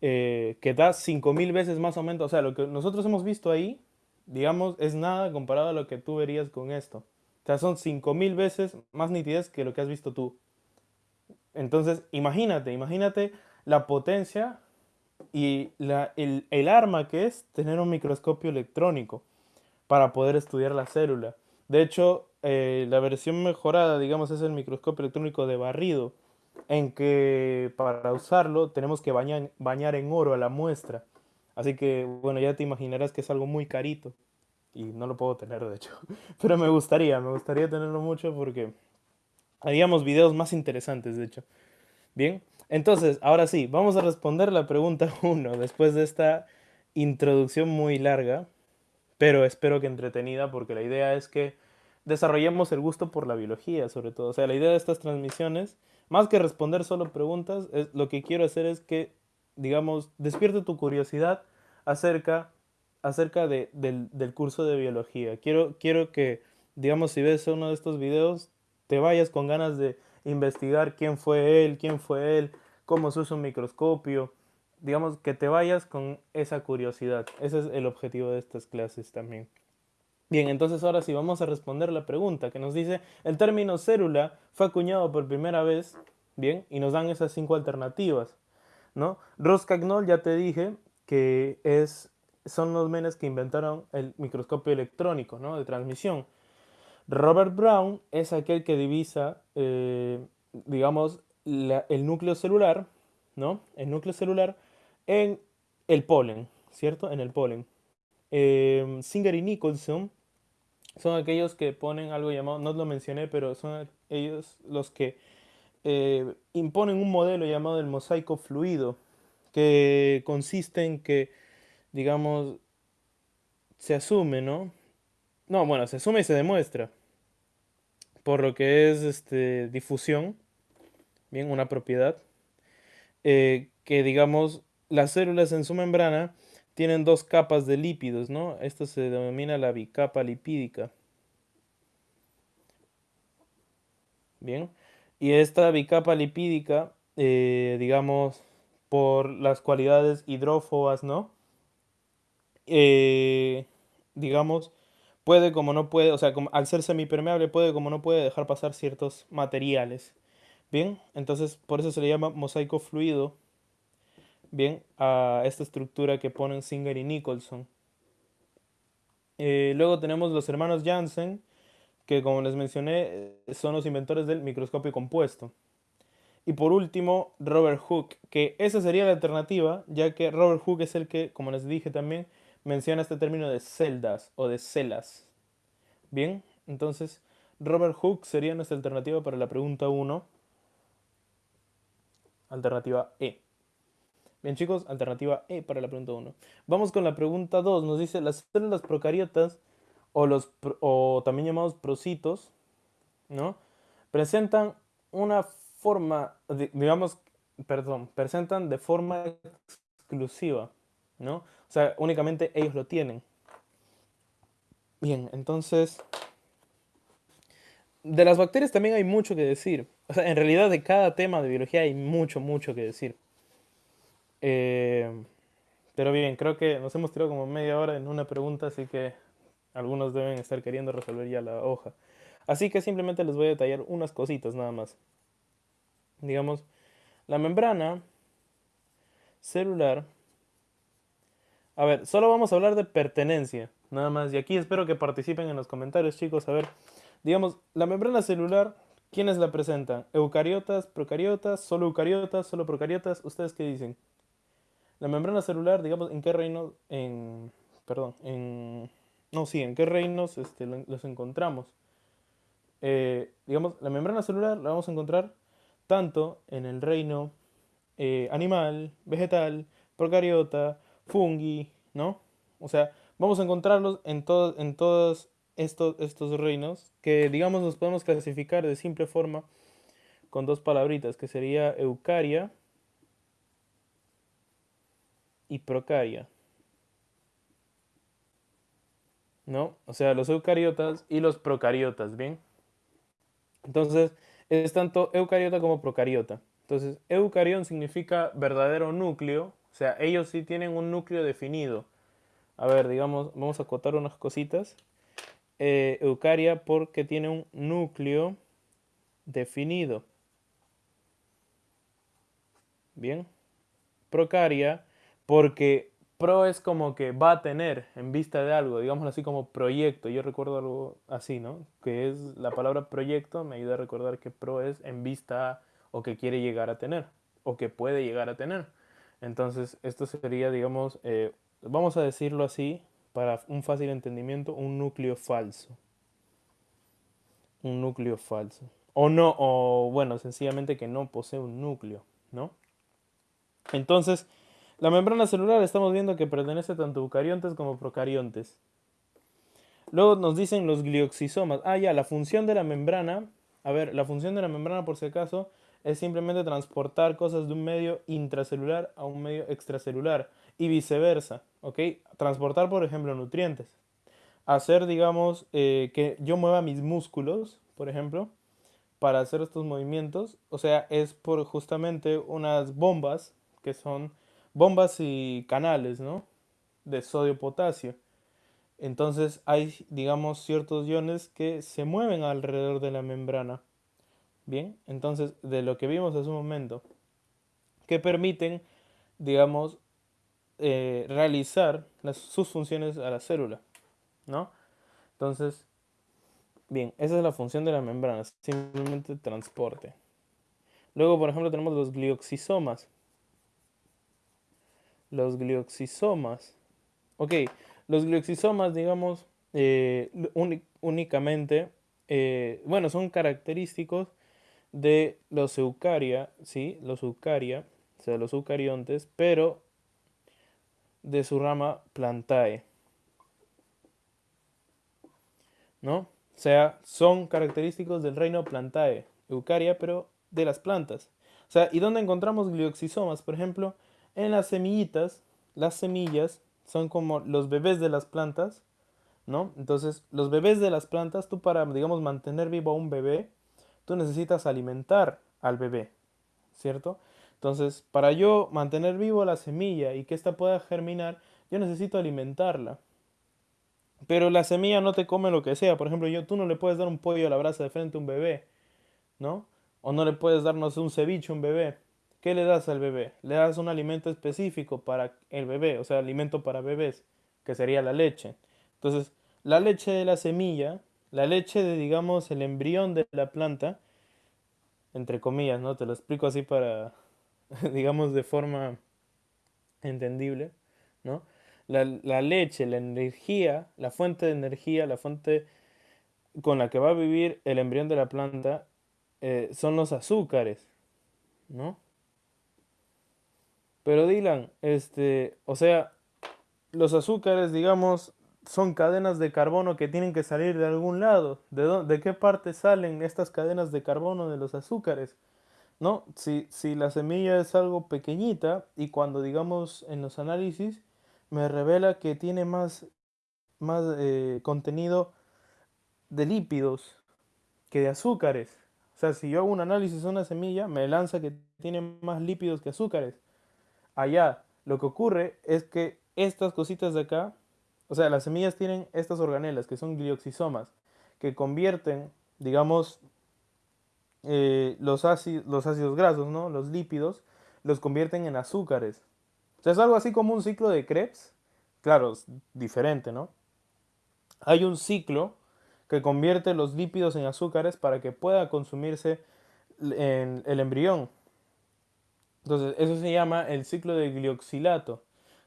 Eh, que da 5000 veces más aumento. O sea, lo que nosotros hemos visto ahí, digamos, es nada comparado a lo que tú verías con esto. O sea, son 5000 veces más nitidez que lo que has visto tú. Entonces, imagínate, imagínate la potencia y la- el, el arma que es tener un microscopio electrónico para poder estudiar la célula. De hecho, eh, la versión mejorada, digamos, es el microscopio electrónico de barrido, en que para usarlo tenemos que bañar, bañar en oro a la muestra. Así que, bueno, ya te imaginarás que es algo muy carito y no lo puedo tener, de hecho. Pero me gustaría, me gustaría tenerlo mucho porque haríamos videos más interesantes, de hecho. Bien, entonces, ahora sí, vamos a responder la pregunta uno después de esta introducción muy larga, pero espero que entretenida, porque la idea es que desarrollemos el gusto por la biología, sobre todo. O sea, la idea de estas transmisiones, más que responder solo preguntas, es, lo que quiero hacer es que, digamos, despierte tu curiosidad acerca, acerca de- del, del curso de biología. Quiero, quiero que, digamos, si ves uno de estos videos, te vayas con ganas de investigar quién fue él, quién fue él, cómo se usa un microscopio. Digamos, que te vayas con esa curiosidad. Ese es el objetivo de estas clases también. Bien, entonces ahora sí vamos a responder la pregunta que nos dice, el término célula fue acuñado por primera vez, bien, y nos dan esas cinco alternativas, ¿no? Ross-Cagnol ya te dije que es, son los menes que inventaron el microscopio electrónico, ¿no? De transmisión. Robert Brown es aquel que divisa, eh, digamos, el núcleo celular, ¿no? El núcleo celular en el polen, ¿cierto? En el polen. Eh, Singer y Nicholson son aquellos que ponen algo llamado, no lo mencioné, pero son ellos los que eh, imponen un modelo llamado el mosaico fluido, que consiste en que, digamos, se asume, ¿no? No, bueno, se asume y se demuestra, por lo que es este, difusión, bien, una propiedad, eh, que digamos, las células en su membrana tienen dos capas de lípidos, ¿no? Esto se denomina la bicapa lipídica. Bien. Y esta bicapa lipídica, eh, digamos, por las cualidades hidrófobas, ¿no? Eh, digamos, puede como no puede, o sea, como- al ser semipermeable puede como no puede dejar pasar ciertos materiales. Bien, entonces por eso se le llama mosaico fluido, bien, a esta estructura que ponen Singer y Nicholson. Eh, luego tenemos los hermanos Janssen, que como les mencioné, son los inventores del microscopio compuesto. Y por último, Robert Hooke, que esa sería la alternativa, ya que Robert Hooke es el que, como les dije también, menciona este término de celdas o de celas. Bien, entonces Robert Hooke sería nuestra alternativa para la pregunta uno alternativa E. Bien chicos, alternativa E para la pregunta 1. Vamos con la pregunta 2. Nos dice, las células procariotas o, los, o también llamados procitos, ¿no? Presentan una forma, digamos, perdón, presentan de forma exclusiva, ¿no? O sea, únicamente ellos lo tienen. Bien, entonces, de las bacterias también hay mucho que decir. O sea, en realidad de cada tema de biología hay mucho, mucho que decir. Eh, pero bien, creo que nos hemos tirado como media hora en una pregunta, así que algunos deben estar queriendo resolver ya la hoja. Así que simplemente les voy a detallar unas cositas nada más. Digamos, la membrana celular. A ver, solo vamos a hablar de pertenencia, nada más. Y aquí espero que participen en los comentarios, chicos. A ver, digamos, la membrana celular, ¿quiénes la presentan? ¿Eucariotas, procariotas, solo eucariotas, solo procariotas? ¿Ustedes qué dicen? La membrana celular, digamos, ¿en qué reino? En, perdón, en... No, sí, ¿en qué reinos este, los encontramos? Eh, digamos, la membrana celular la vamos a encontrar tanto en el reino eh, animal, vegetal, procariota, fungi, ¿no? O sea, vamos a encontrarlos en, en todos estos, estos reinos que, digamos, nos podemos clasificar de simple forma con dos palabritas, que sería eucaria y procaria. ¿No? O sea, los eucariotas y los procariotas, ¿bien? Entonces, es tanto eucariota como procariota. Entonces, eucarión significa verdadero núcleo, o sea, ellos sí tienen un núcleo definido. A ver, digamos, vamos a acotar unas cositas. Eh, eucaria porque tiene un núcleo definido. Bien. Procaria porque pro es como que va a tener en vista de algo, digamos así como proyecto. Yo recuerdo algo así, ¿no? Que es la palabra proyecto, me ayuda a recordar que pro es en vista o que quiere llegar a tener o que puede llegar a tener. Entonces, esto sería, digamos, eh, vamos a decirlo así, para un fácil entendimiento, un núcleo falso. Un núcleo falso. O no, o bueno, sencillamente que no posee un núcleo, ¿no? Entonces, la membrana celular estamos viendo que pertenece tanto a eucariontes como procariontes. Luego nos dicen los glioxisomas. Ah, ya, la función de la membrana. A ver, la función de la membrana, por si acaso, es simplemente transportar cosas de un medio intracelular a un medio extracelular y viceversa, ¿ok? Transportar, por ejemplo, nutrientes. Hacer, digamos, eh, que yo mueva mis músculos, por ejemplo, para hacer estos movimientos. O sea, es por justamente unas bombas que son bombas y canales, ¿no? De sodio-potasio. Entonces hay, digamos, ciertos iones que se mueven alrededor de la membrana. Bien, entonces de lo que vimos hace un momento, que permiten, digamos, eh, realizar sus funciones a la célula, ¿no? Entonces, bien, esa es la función de la membrana, simplemente transporte. Luego, por ejemplo, tenemos los glioxisomas, los glioxisomas. Ok, los glioxisomas, digamos, eh, únicamente, eh, bueno, son característicos de los eucaria, ¿sí? Los eucaria, o sea, los eucariontes, pero de su rama plantae. ¿No? O sea, son característicos del reino plantae, eucaria, pero de las plantas. O sea, ¿y dónde encontramos glioxisomas? Por ejemplo, en las semillitas, las semillas son como los bebés de las plantas, ¿no? Entonces, los bebés de las plantas, tú para, digamos, mantener vivo a un bebé, tú necesitas alimentar al bebé, ¿cierto? Entonces, para yo mantener vivo la semilla y que ésta pueda germinar, yo necesito alimentarla. Pero la semilla no te come lo que sea. Por ejemplo, yo, tú no le puedes dar un pollo a la brasa de frente a un bebé, ¿no? O no le puedes darnos un ceviche a un bebé. ¿Qué le das al bebé? Le das un alimento específico para el bebé, o sea, alimento para bebés, que sería la leche. Entonces, la leche de la semilla, la leche de, digamos, el embrión de la planta, entre comillas, ¿no? Te lo explico así para, digamos, de forma entendible, ¿no? La, leche, la energía, la fuente de energía, la fuente con la que va a vivir el embrión de la planta, eh, son los azúcares, ¿no? Pero Dylan, este, o sea, los azúcares, digamos, son cadenas de carbono que tienen que salir de algún lado. ¿De, de qué parte salen estas cadenas de carbono de los azúcares? ¿No? Si, si la semilla es algo pequeñita y cuando digamos en los análisis me revela que tiene más, más eh, contenido de lípidos que de azúcares. O sea, si yo hago un análisis de una semilla, me lanza que tiene más lípidos que azúcares. Allá, lo que ocurre es que estas cositas de acá, o sea, las semillas tienen estas organelas que son glioxisomas, que convierten, digamos, eh, los, ácidos, los ácidos grasos, ¿no? Los lípidos, los convierten en azúcares. O sea, es algo así como un ciclo de Krebs. Claro, es diferente, ¿no? Hay un ciclo que convierte los lípidos en azúcares para que pueda consumirse en el embrión. Entonces, eso se llama el ciclo de glioxilato,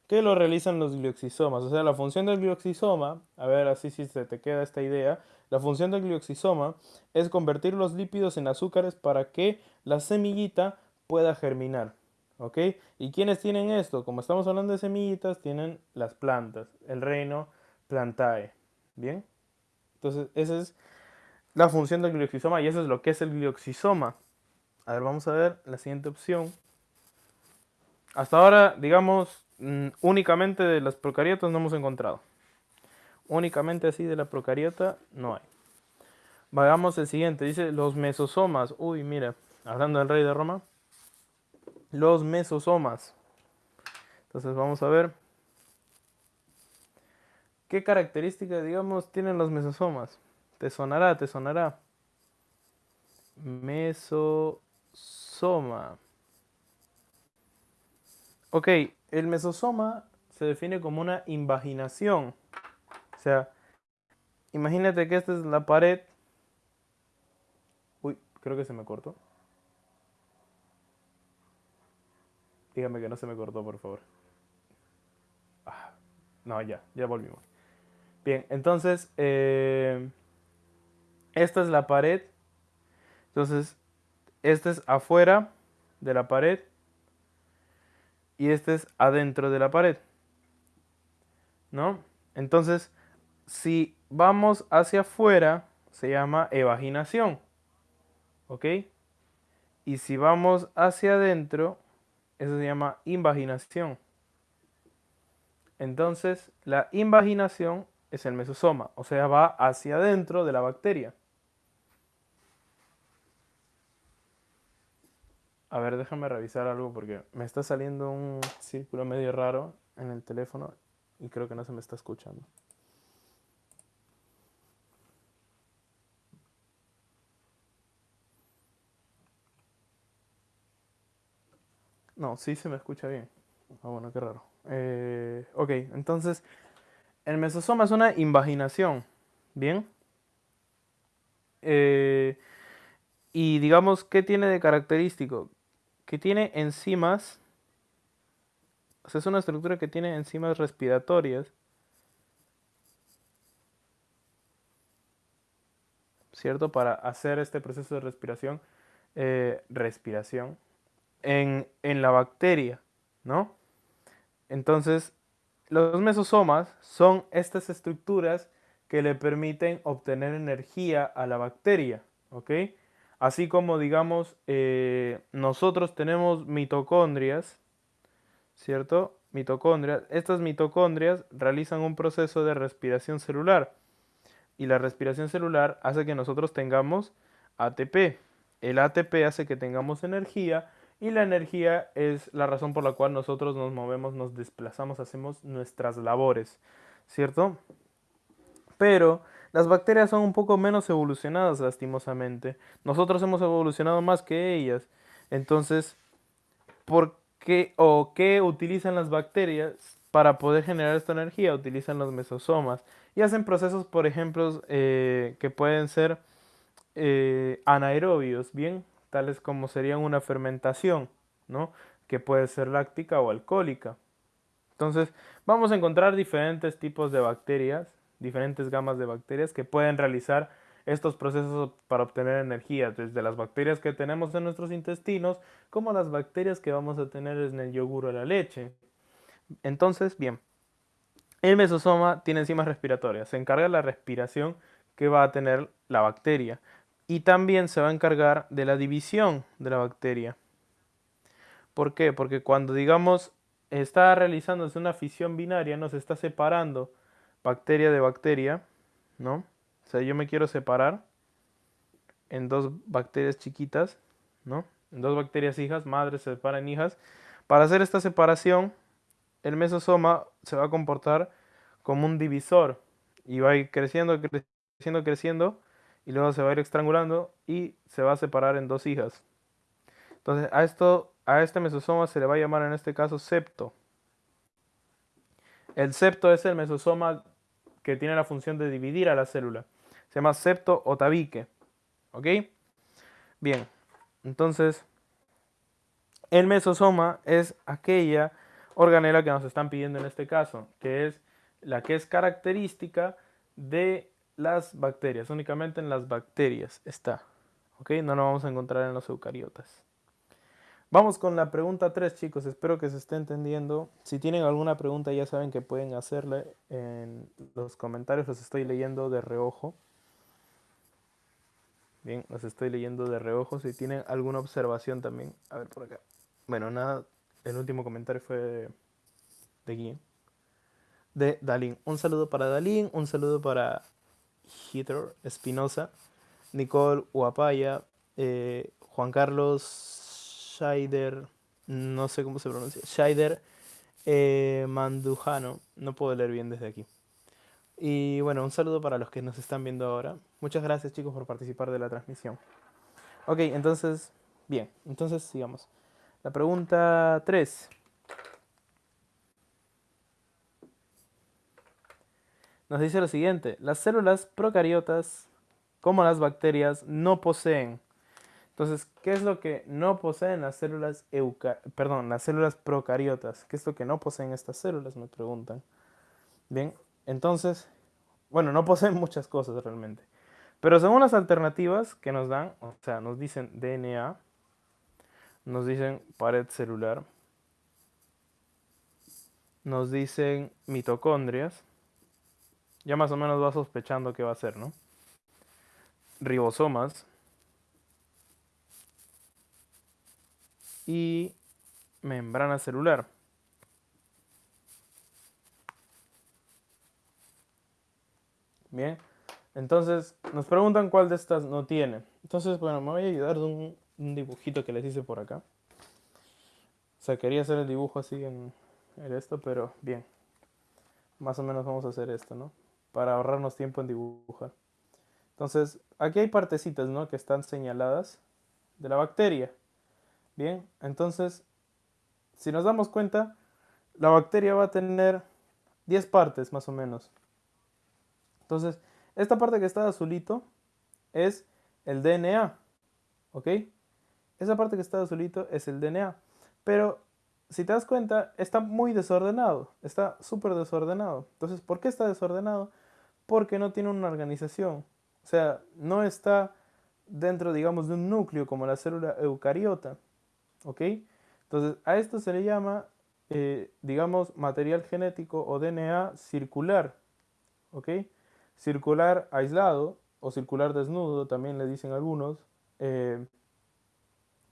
que lo realizan los glioxisomas. O sea, la función del glioxisoma, a ver así si se te queda esta idea, la función del glioxisoma es convertir los lípidos en azúcares para que la semillita pueda germinar. ¿Ok? ¿Y quiénes tienen esto? Como estamos hablando de semillitas, tienen las plantas, el reino plantae. ¿Bien? Entonces, esa es la función del glioxisoma y eso es lo que es el glioxisoma. A ver, vamos a ver la siguiente opción. Hasta ahora, digamos, mm, únicamente de las procariotas no hemos encontrado. Únicamente así de la procariota no hay. Vayamos el siguiente, dice los mesosomas. Uy, mira, hablando del rey de Roma. Los mesosomas. Entonces vamos a ver. ¿Qué características, digamos, tienen los mesosomas? Te sonará, te sonará. Mesosoma. Ok, el mesosoma se define como una invaginación. O sea, imagínate que esta es la pared. Uy, creo que se me cortó. Dígame que no se me cortó, por favor. Ah, no, ya, ya volvimos. Bien, entonces, eh, esta es la pared. Entonces, este es afuera de la pared y este es adentro de la pared. ¿No? Entonces, si vamos hacia afuera, se llama evaginación. ¿Ok? Y si vamos hacia adentro, eso se llama invaginación. Entonces, la invaginación es el mesosoma, o sea, va hacia adentro de la bacteria. A ver, déjame revisar algo porque me está saliendo un círculo medio raro en el teléfono y creo que no se me está escuchando. No, sí se me escucha bien. Ah, bueno, qué raro. Eh, ok, entonces el mesosoma es una invaginación, ¿bien? Eh, y digamos, ¿qué tiene de característico? Que tiene enzimas, o sea, es una estructura que tiene enzimas respiratorias, ¿cierto? Para hacer este proceso de respiración, eh, respiración, en, en la bacteria, ¿no? Entonces, los mesosomas son estas estructuras que le permiten obtener energía a la bacteria, ¿ok? Así como, digamos, eh, nosotros tenemos mitocondrias, ¿cierto? Mitocondrias. Estas mitocondrias realizan un proceso de respiración celular. Y la respiración celular hace que nosotros tengamos ATP. El ATP hace que tengamos energía y la energía es la razón por la cual nosotros nos movemos, nos desplazamos, hacemos nuestras labores, ¿cierto? Pero las bacterias son un poco menos evolucionadas, lastimosamente. Nosotros hemos evolucionado más que ellas. Entonces, ¿por qué o qué utilizan las bacterias para poder generar esta energía? Utilizan los mesosomas y hacen procesos, por ejemplo, eh, que pueden ser eh, anaerobios, ¿bien? tales como serían una fermentación, ¿no? que puede ser láctica o alcohólica. Entonces, vamos a encontrar diferentes tipos de bacterias, diferentes gamas de bacterias que pueden realizar estos procesos para obtener energía, desde las bacterias que tenemos en nuestros intestinos, como las bacterias que vamos a tener en el yogur o la leche. Entonces, bien, el mesosoma tiene enzimas respiratorias, se encarga de la respiración que va a tener la bacteria y también se va a encargar de la división de la bacteria. ¿Por qué? Porque cuando digamos está realizándose una fisión binaria, nos está separando bacteria de bacteria, ¿no? O sea, yo me quiero separar en dos bacterias chiquitas, ¿no? En dos bacterias hijas, madres se separan hijas. Para hacer esta separación, el mesosoma se va a comportar como un divisor y va a ir creciendo, creciendo, creciendo y luego se va a ir estrangulando y se va a separar en dos hijas. Entonces, a esto a este mesosoma se le va a llamar en este caso septo. El septo es el mesosoma que tiene la función de dividir a la célula. Se llama septo o tabique. ¿Ok? Bien, entonces el mesosoma es aquella organela que nos están pidiendo en este caso, que es la que es característica de las bacterias. Únicamente en las bacterias está. ¿Ok? No lo vamos a encontrar en los eucariotas. Vamos con la pregunta 3, chicos. Espero que se esté entendiendo. Si tienen alguna pregunta, ya saben que pueden hacerle en los comentarios. Los estoy leyendo de reojo. Bien, los estoy leyendo de reojo. Si tienen alguna observación también. A ver por acá. Bueno, nada. El último comentario fue de, de De Dalín. Un saludo para Dalín. Un saludo para Hitler Espinosa. Nicole Uapaya. Eh, Juan Carlos Scheider, no sé cómo se pronuncia, Scheider eh, Mandujano, no puedo leer bien desde aquí. Y bueno, un saludo para los que nos están viendo ahora. Muchas gracias chicos por participar de la transmisión. Ok, entonces, bien, entonces sigamos. La pregunta 3. Nos dice lo siguiente, las células procariotas, como las bacterias, no poseen entonces, ¿qué es lo que no poseen las células perdón, las células procariotas? ¿Qué es lo que no poseen estas células? Me preguntan. Bien, entonces, bueno, no poseen muchas cosas realmente. Pero según las alternativas que nos dan, o sea, nos dicen DNA, nos dicen pared celular, nos dicen mitocondrias, ya más o menos va sospechando qué va a ser, ¿no? Ribosomas, y membrana celular. Bien, entonces nos preguntan cuál de estas no tiene. Entonces, bueno, me voy a ayudar de un, dibujito que les hice por acá. O sea, quería hacer el dibujo así en, en esto, pero bien. Más o menos vamos a hacer esto, ¿no? Para ahorrarnos tiempo en dibujar. Entonces, aquí hay partecitas, ¿no? Que están señaladas de la bacteria. Bien, entonces, si nos damos cuenta, la bacteria va a tener 10 partes más o menos. Entonces, esta parte que está azulito es el DNA, ¿ok? Esa parte que está azulito es el DNA. Pero, si te das cuenta, está muy desordenado, está súper desordenado. Entonces, ¿por qué está desordenado? Porque no tiene una organización. O sea, no está dentro, digamos, de un núcleo como la célula eucariota. ¿Ok? Entonces, a esto se le llama, eh, digamos, material genético o DNA circular, ¿ok? Circular aislado o circular desnudo, también le dicen algunos, eh,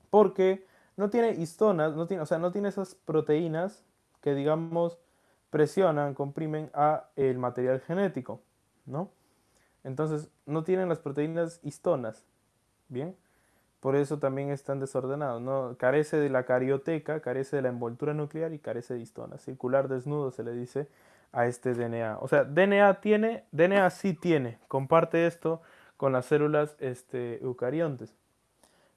porque no tiene histonas, no tiene, o sea, no tiene esas proteínas que, digamos, presionan, comprimen a el material genético, ¿no? Entonces, no tienen las proteínas histonas, ¿bien? Por eso también están desordenados. ¿no? Carece de la carioteca, carece de la envoltura nuclear y carece de histona. Circular desnudo se le dice a este DNA. O sea, DNA tiene, DNA sí tiene, comparte esto con las células este, eucariontes.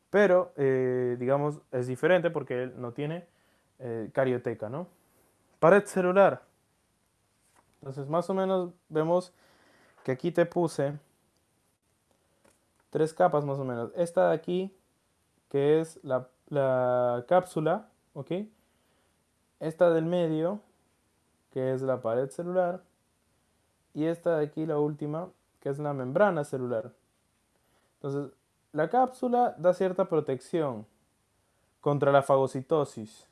Pero, eh, digamos, es diferente porque él no tiene eh, carioteca, ¿no? Pared celular. Entonces, más o menos vemos que aquí te puse tres capas más o menos. Esta de aquí que es la, cápsula, ¿ok? Esta del medio, que es la pared celular, y esta de aquí, la última, que es la membrana celular, Entonces, la cápsula da cierta protección contra la fagocitosis.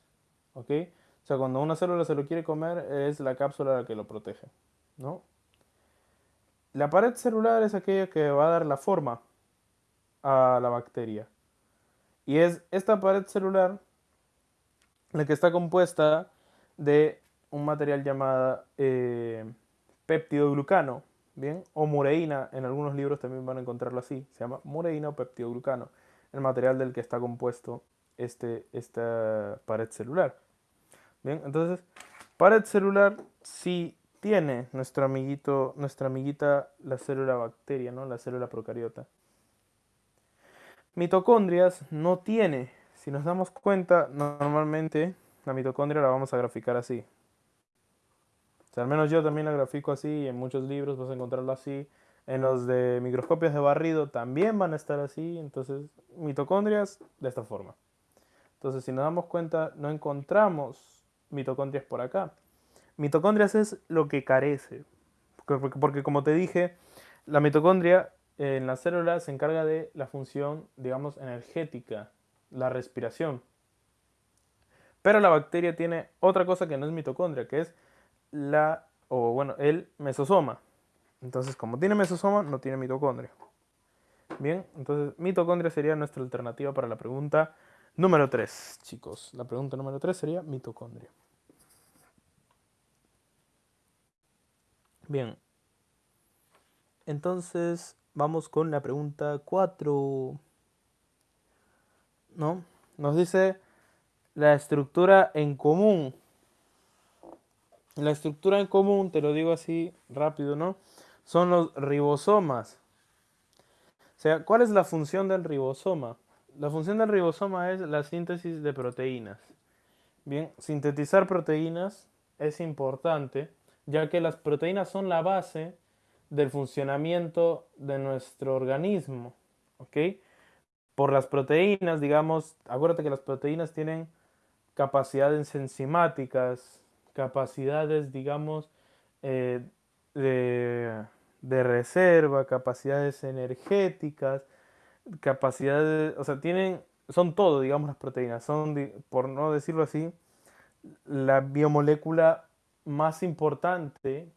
¿Ok? O sea, cuando una célula se lo quiere comer, es la cápsula la que lo protege. ¿No? La pared celular es aquella que va a dar la forma a la bacteria. Y es esta pared celular la que está compuesta de un material llamado eh, peptidoglucano, ¿bien? O mureína, en algunos libros también van a encontrarlo así, se llama mureína o peptidoglucano, el material del que está compuesto este, esta pared celular. Bien, entonces, pared celular sí tiene nuestro amiguito, nuestra amiguita, la célula bacteria, ¿no? La célula procariota. Mitocondrias no tiene. Si nos damos cuenta, normalmente la mitocondria la vamos a graficar así. Al menos yo también la grafico así, en muchos libros vas a encontrarlo así. En los de microscopios de barrido también van a estar así. Entonces, mitocondrias de esta forma. Entonces, si nos damos cuenta, no encontramos mitocondrias por acá. Mitocondrias es lo que carece. Porque, como te dije, la mitocondria en la célula se encarga de la función, digamos, energética, la respiración. Pero la bacteria tiene otra cosa que no es mitocondria, que es la, o bueno, el mesosoma. Entonces, como tiene mesosoma, no tiene mitocondria. Bien, entonces mitocondria sería nuestra alternativa para la pregunta número 3, chicos. La pregunta número 3 sería mitocondria. Bien. Entonces, vamos con la pregunta 4. ¿No? Nos dice la estructura en común. La estructura en común, te lo digo así rápido, ¿no? Son los ribosomas. O sea, ¿cuál es la función del ribosoma? La función del ribosoma es la síntesis de proteínas. Bien, sintetizar proteínas es importante ya que las proteínas son la base del funcionamiento de nuestro organismo, ¿ok? Por las proteínas, digamos, acuérdate que las proteínas tienen capacidades enzimáticas, capacidades, digamos, eh, de, de, reserva, capacidades energéticas, capacidades, o sea, tienen, son todo, digamos, las proteínas, son, por no decirlo así, la biomolécula más importante,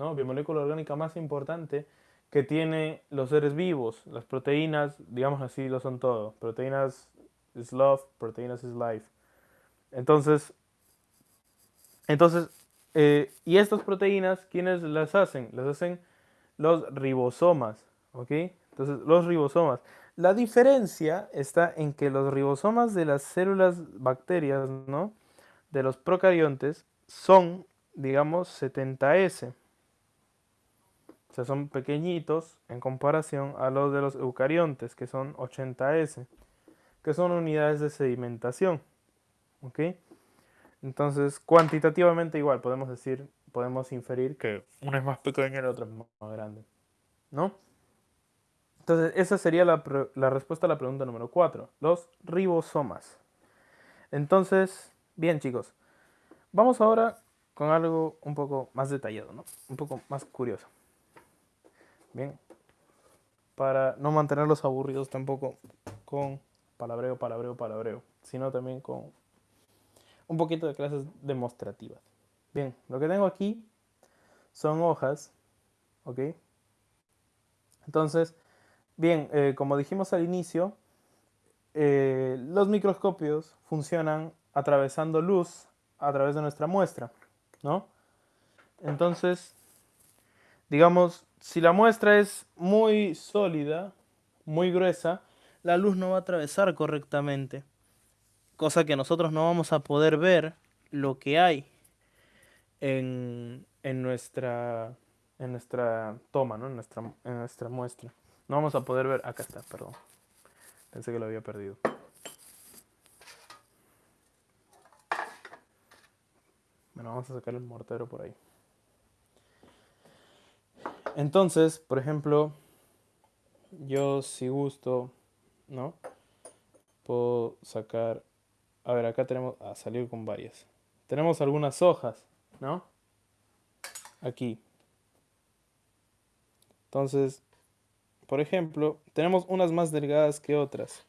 ¿no? biomolécula orgánica más importante que tiene los seres vivos. Las proteínas, digamos así, lo son todo. Proteínas is love, proteínas is life. Entonces, entonces eh, y estas proteínas, ¿quiénes las hacen? Las hacen los ribosomas, ¿ok? Entonces, los ribosomas. La diferencia está en que los ribosomas de las células bacterias, ¿no? De los procariontes, son digamos 70S. O sea, son pequeñitos en comparación a los de los eucariontes, que son 80S, que son unidades de sedimentación. ¿Ok? Entonces, cuantitativamente igual, podemos decir, podemos inferir que uno es más pequeño y el otro es más grande. ¿No? Entonces, esa sería la, la respuesta a la pregunta número 4, los ribosomas. Entonces, bien chicos, vamos ahora con algo un poco más detallado, ¿no? Un poco más curioso. Bien. Para no mantenerlos aburridos tampoco con palabreo, palabreo, palabreo, sino también con un poquito de clases demostrativas. Bien, lo que tengo aquí son hojas, ¿ok? Entonces, bien, eh, como dijimos al inicio, eh, los microscopios funcionan atravesando luz a través de nuestra muestra. ¿no? Entonces, digamos, si la muestra es muy sólida, muy gruesa, la luz no va a atravesar correctamente. Cosa que nosotros no vamos a poder ver lo que hay en, nuestra, en nuestra toma, ¿no? en, nuestra, en nuestra muestra. No vamos a poder ver... Acá está, perdón. Pensé que lo había perdido. Bueno, vamos a sacar el mortero por ahí. Entonces, por ejemplo, yo si gusto, ¿no? Puedo sacar... A ver, acá tenemos... A salir con varias. Tenemos algunas hojas, ¿no? Aquí. Entonces, por ejemplo, tenemos unas más delgadas que otras.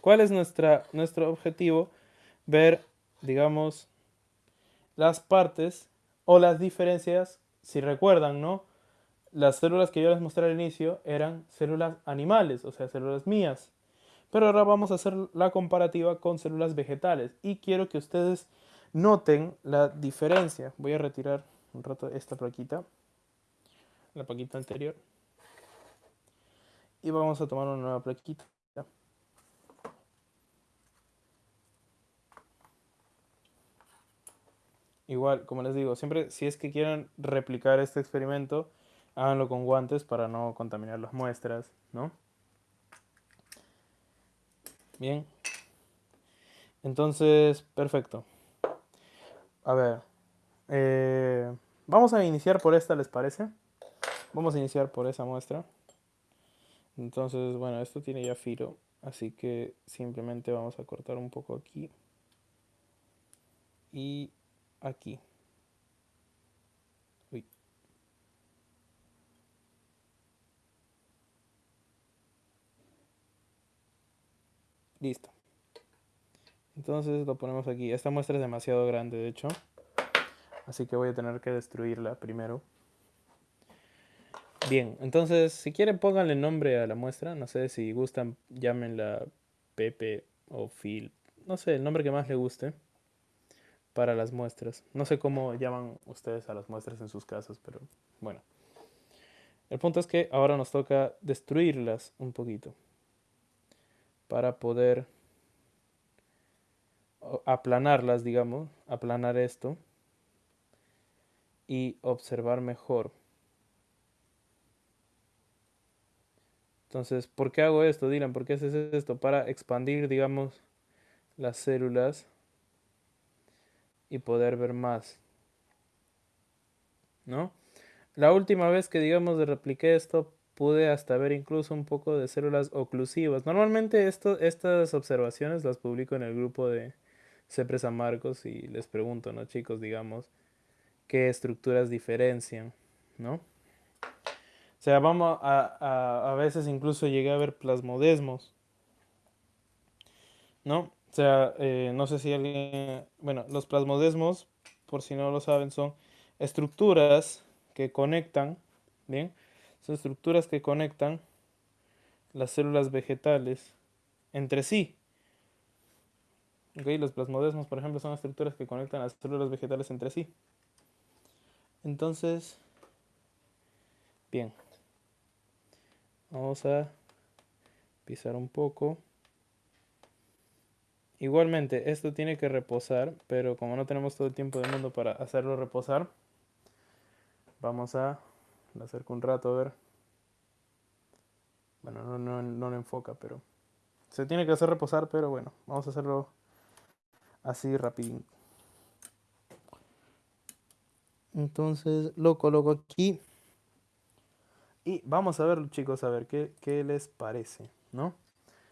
¿Cuál es nuestra, nuestro objetivo? Ver, digamos, las partes o las diferencias, si recuerdan, ¿no? Las células que yo les mostré al inicio eran células animales, o sea, células mías. Pero ahora vamos a hacer la comparativa con células vegetales. Y quiero que ustedes noten la diferencia. Voy a retirar un rato esta plaquita. La plaquita anterior. Y vamos a tomar una nueva plaquita. Igual, como les digo, siempre si es que quieren replicar este experimento, háganlo con guantes para no contaminar las muestras, ¿no? Bien. Entonces, perfecto. A ver. Eh, vamos a iniciar por esta, ¿les parece? Vamos a iniciar por esa muestra. Entonces, bueno, esto tiene ya filo. Así que simplemente vamos a cortar un poco aquí. Y aquí. Uy. Listo. Entonces lo ponemos aquí. Esta muestra es demasiado grande, de hecho. Así que voy a tener que destruirla primero. Bien, entonces si quieren pónganle nombre a la muestra. No sé si gustan, llámenla Pepe o Phil. No sé, el nombre que más le guste para las muestras. No sé cómo llaman ustedes a las muestras en sus casas, pero bueno. El punto es que ahora nos toca destruirlas un poquito para poder aplanarlas, digamos, aplanar esto y observar mejor. Entonces, ¿por qué hago esto, Dylan? ¿Por qué haces esto? Para expandir, digamos, las células y poder ver más. ¿No? La última vez que digamos repliqué esto pude hasta ver incluso un poco de células oclusivas. Normalmente estas observaciones las publico en el grupo de CEPRE Marcos y les pregunto, ¿no chicos? Digamos, ¿qué estructuras diferencian? ¿No? O sea, vamos a, a, a veces incluso llegué a ver plasmodesmos. ¿No? O sea, eh, no sé si alguien... Bueno, los plasmodesmos, por si no lo saben, son estructuras que conectan, ¿bien? Son estructuras que conectan las células vegetales entre sí. ¿Ok? Los plasmodesmos, por ejemplo, son estructuras que conectan las células vegetales entre sí. Entonces, bien. Vamos a pisar un poco. Igualmente, esto tiene que reposar, pero como no tenemos todo el tiempo del mundo para hacerlo reposar, vamos a lo un rato a ver. Bueno, no, no, no lo enfoca, pero se tiene que hacer reposar, pero bueno, vamos a hacerlo así rapidín. Entonces lo coloco aquí. Y vamos a ver, chicos, a ver qué, qué les parece, ¿no?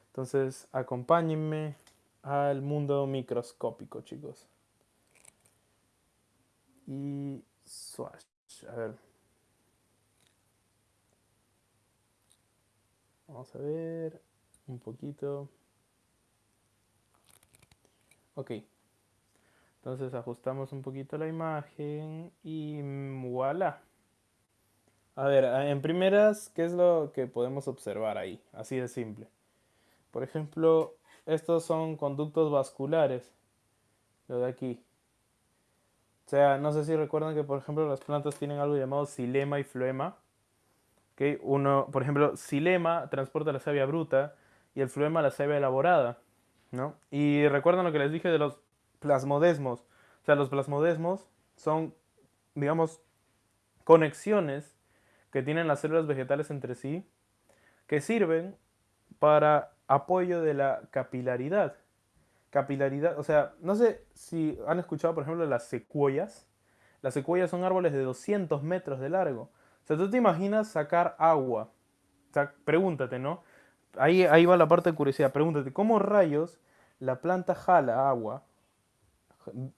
Entonces, acompáñenme al mundo microscópico, chicos. Y swash, a ver. Vamos a ver un poquito. Ok. Entonces ajustamos un poquito la imagen y voilà. A ver, en primeras, ¿qué es lo que podemos observar ahí? Así de simple. Por ejemplo, estos son conductos vasculares. Lo de aquí. O sea, no sé si recuerdan que, por ejemplo, las plantas tienen algo llamado xilema y floema. ¿Okay? Uno, por ejemplo, xilema transporta la savia bruta y el floema la savia elaborada. ¿no? Y recuerdan lo que les dije de los plasmodesmos. O sea, los plasmodesmos son, digamos, conexiones que tienen las células vegetales entre sí que sirven para apoyo de la capilaridad. Capilaridad, o sea, no sé si han escuchado, por ejemplo, las secuoyas. Las secuoyas son árboles de 200 metros de largo. O sea, tú te imaginas sacar agua. Pregúntate, ¿no? Ahí, ahí va la parte de curiosidad. Pregúntate, ¿cómo rayos la planta jala agua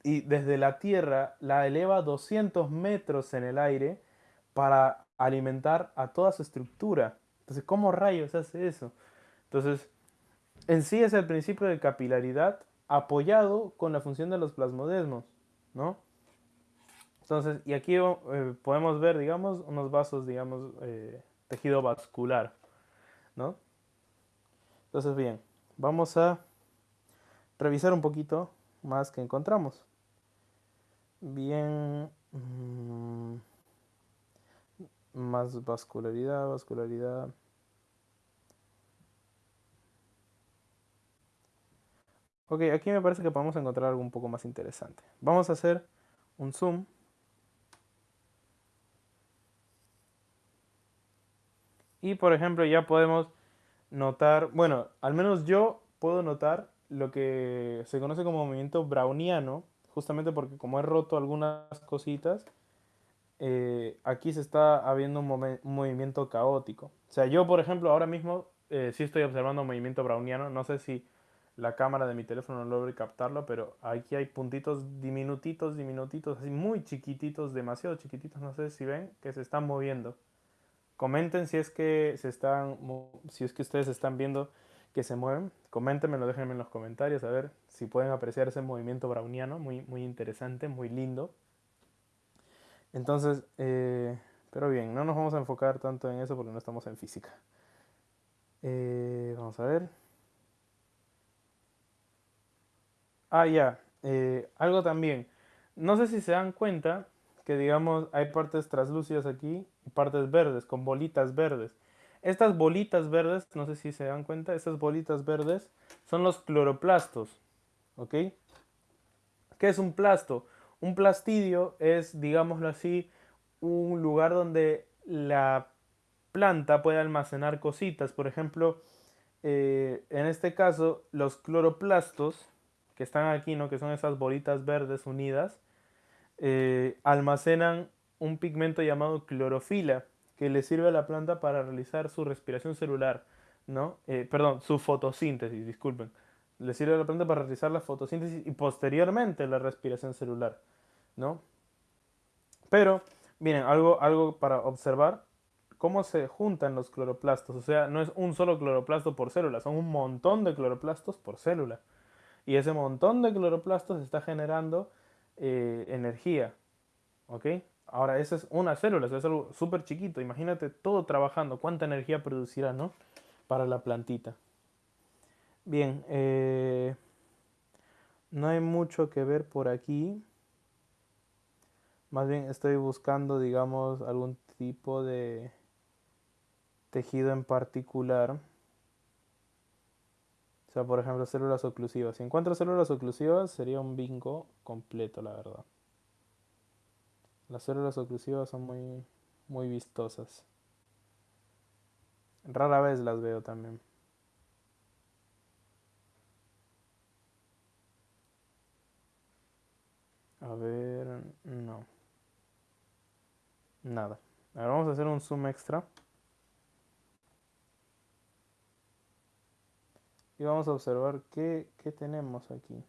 y desde la tierra la eleva 200 metros en el aire para alimentar a toda su estructura. Entonces, ¿cómo rayos hace eso? Entonces, en sí es el principio de capilaridad apoyado con la función de los plasmodesmos, ¿no? Entonces, y aquí eh, podemos ver, digamos, unos vasos, digamos, eh, tejido vascular, ¿no? Entonces, bien, vamos a revisar un poquito más que encontramos. Bien, mm, más vascularidad, vascularidad. Ok, aquí me parece que podemos encontrar algo un poco más interesante. Vamos a hacer un zoom. Y por ejemplo ya podemos notar, bueno, al menos yo puedo notar lo que se conoce como movimiento browniano, justamente porque como he roto algunas cositas, eh, aquí se está habiendo un, movimiento caótico. O sea, yo por ejemplo ahora mismo eh, sí estoy observando un movimiento browniano, no sé si la cámara de mi teléfono no logra captarlo, pero aquí hay puntitos diminutitos, diminutitos, así muy chiquititos, demasiado chiquititos, no sé si ven, que se están moviendo. Comenten si es que se están, si es que ustedes están viendo que se mueven. Coméntenmelo, déjenme en los comentarios a ver si pueden apreciar ese movimiento browniano, muy, muy interesante, muy lindo. Entonces, eh, pero bien, no nos vamos a enfocar tanto en eso porque no estamos en física. Eh, vamos a ver. Ah, ya. Eh, algo también. No sé si se dan cuenta que, digamos, hay partes translúcidas aquí y partes verdes, con bolitas verdes. Estas bolitas verdes, no sé si se dan cuenta, estas bolitas verdes son los cloroplastos. ¿Ok? ¿Qué es un plasto? Un plastidio es, digámoslo así, un lugar donde la planta puede almacenar cositas. Por ejemplo, eh, en este caso, los cloroplastos, que están aquí, ¿no? que son esas bolitas verdes unidas, eh, almacenan un pigmento llamado clorofila que le sirve a la planta para realizar su respiración celular, ¿no? Eh, perdón, su fotosíntesis, disculpen. Le sirve a la planta para realizar la fotosíntesis y posteriormente la respiración celular, ¿no? Pero, miren, algo, algo para observar, cómo se juntan los cloroplastos. O sea, no es un solo cloroplasto por célula, son un montón de cloroplastos por célula. Y ese montón de cloroplastos está generando eh, energía, ¿ok? Ahora, esa es una célula, es algo súper chiquito. Imagínate todo trabajando, cuánta energía producirá, ¿no? Para la plantita. Bien, eh, no hay mucho que ver por aquí. Más bien estoy buscando, digamos, algún tipo de tejido en particular. O sea, por ejemplo, células oclusivas. Si encuentro células oclusivas, sería un bingo completo, la verdad. Las células oclusivas son muy, muy vistosas. Rara vez las veo también. A ver, no. Nada. Ahora vamos a hacer un zoom extra. Vamos a observar qué, qué tenemos aquí.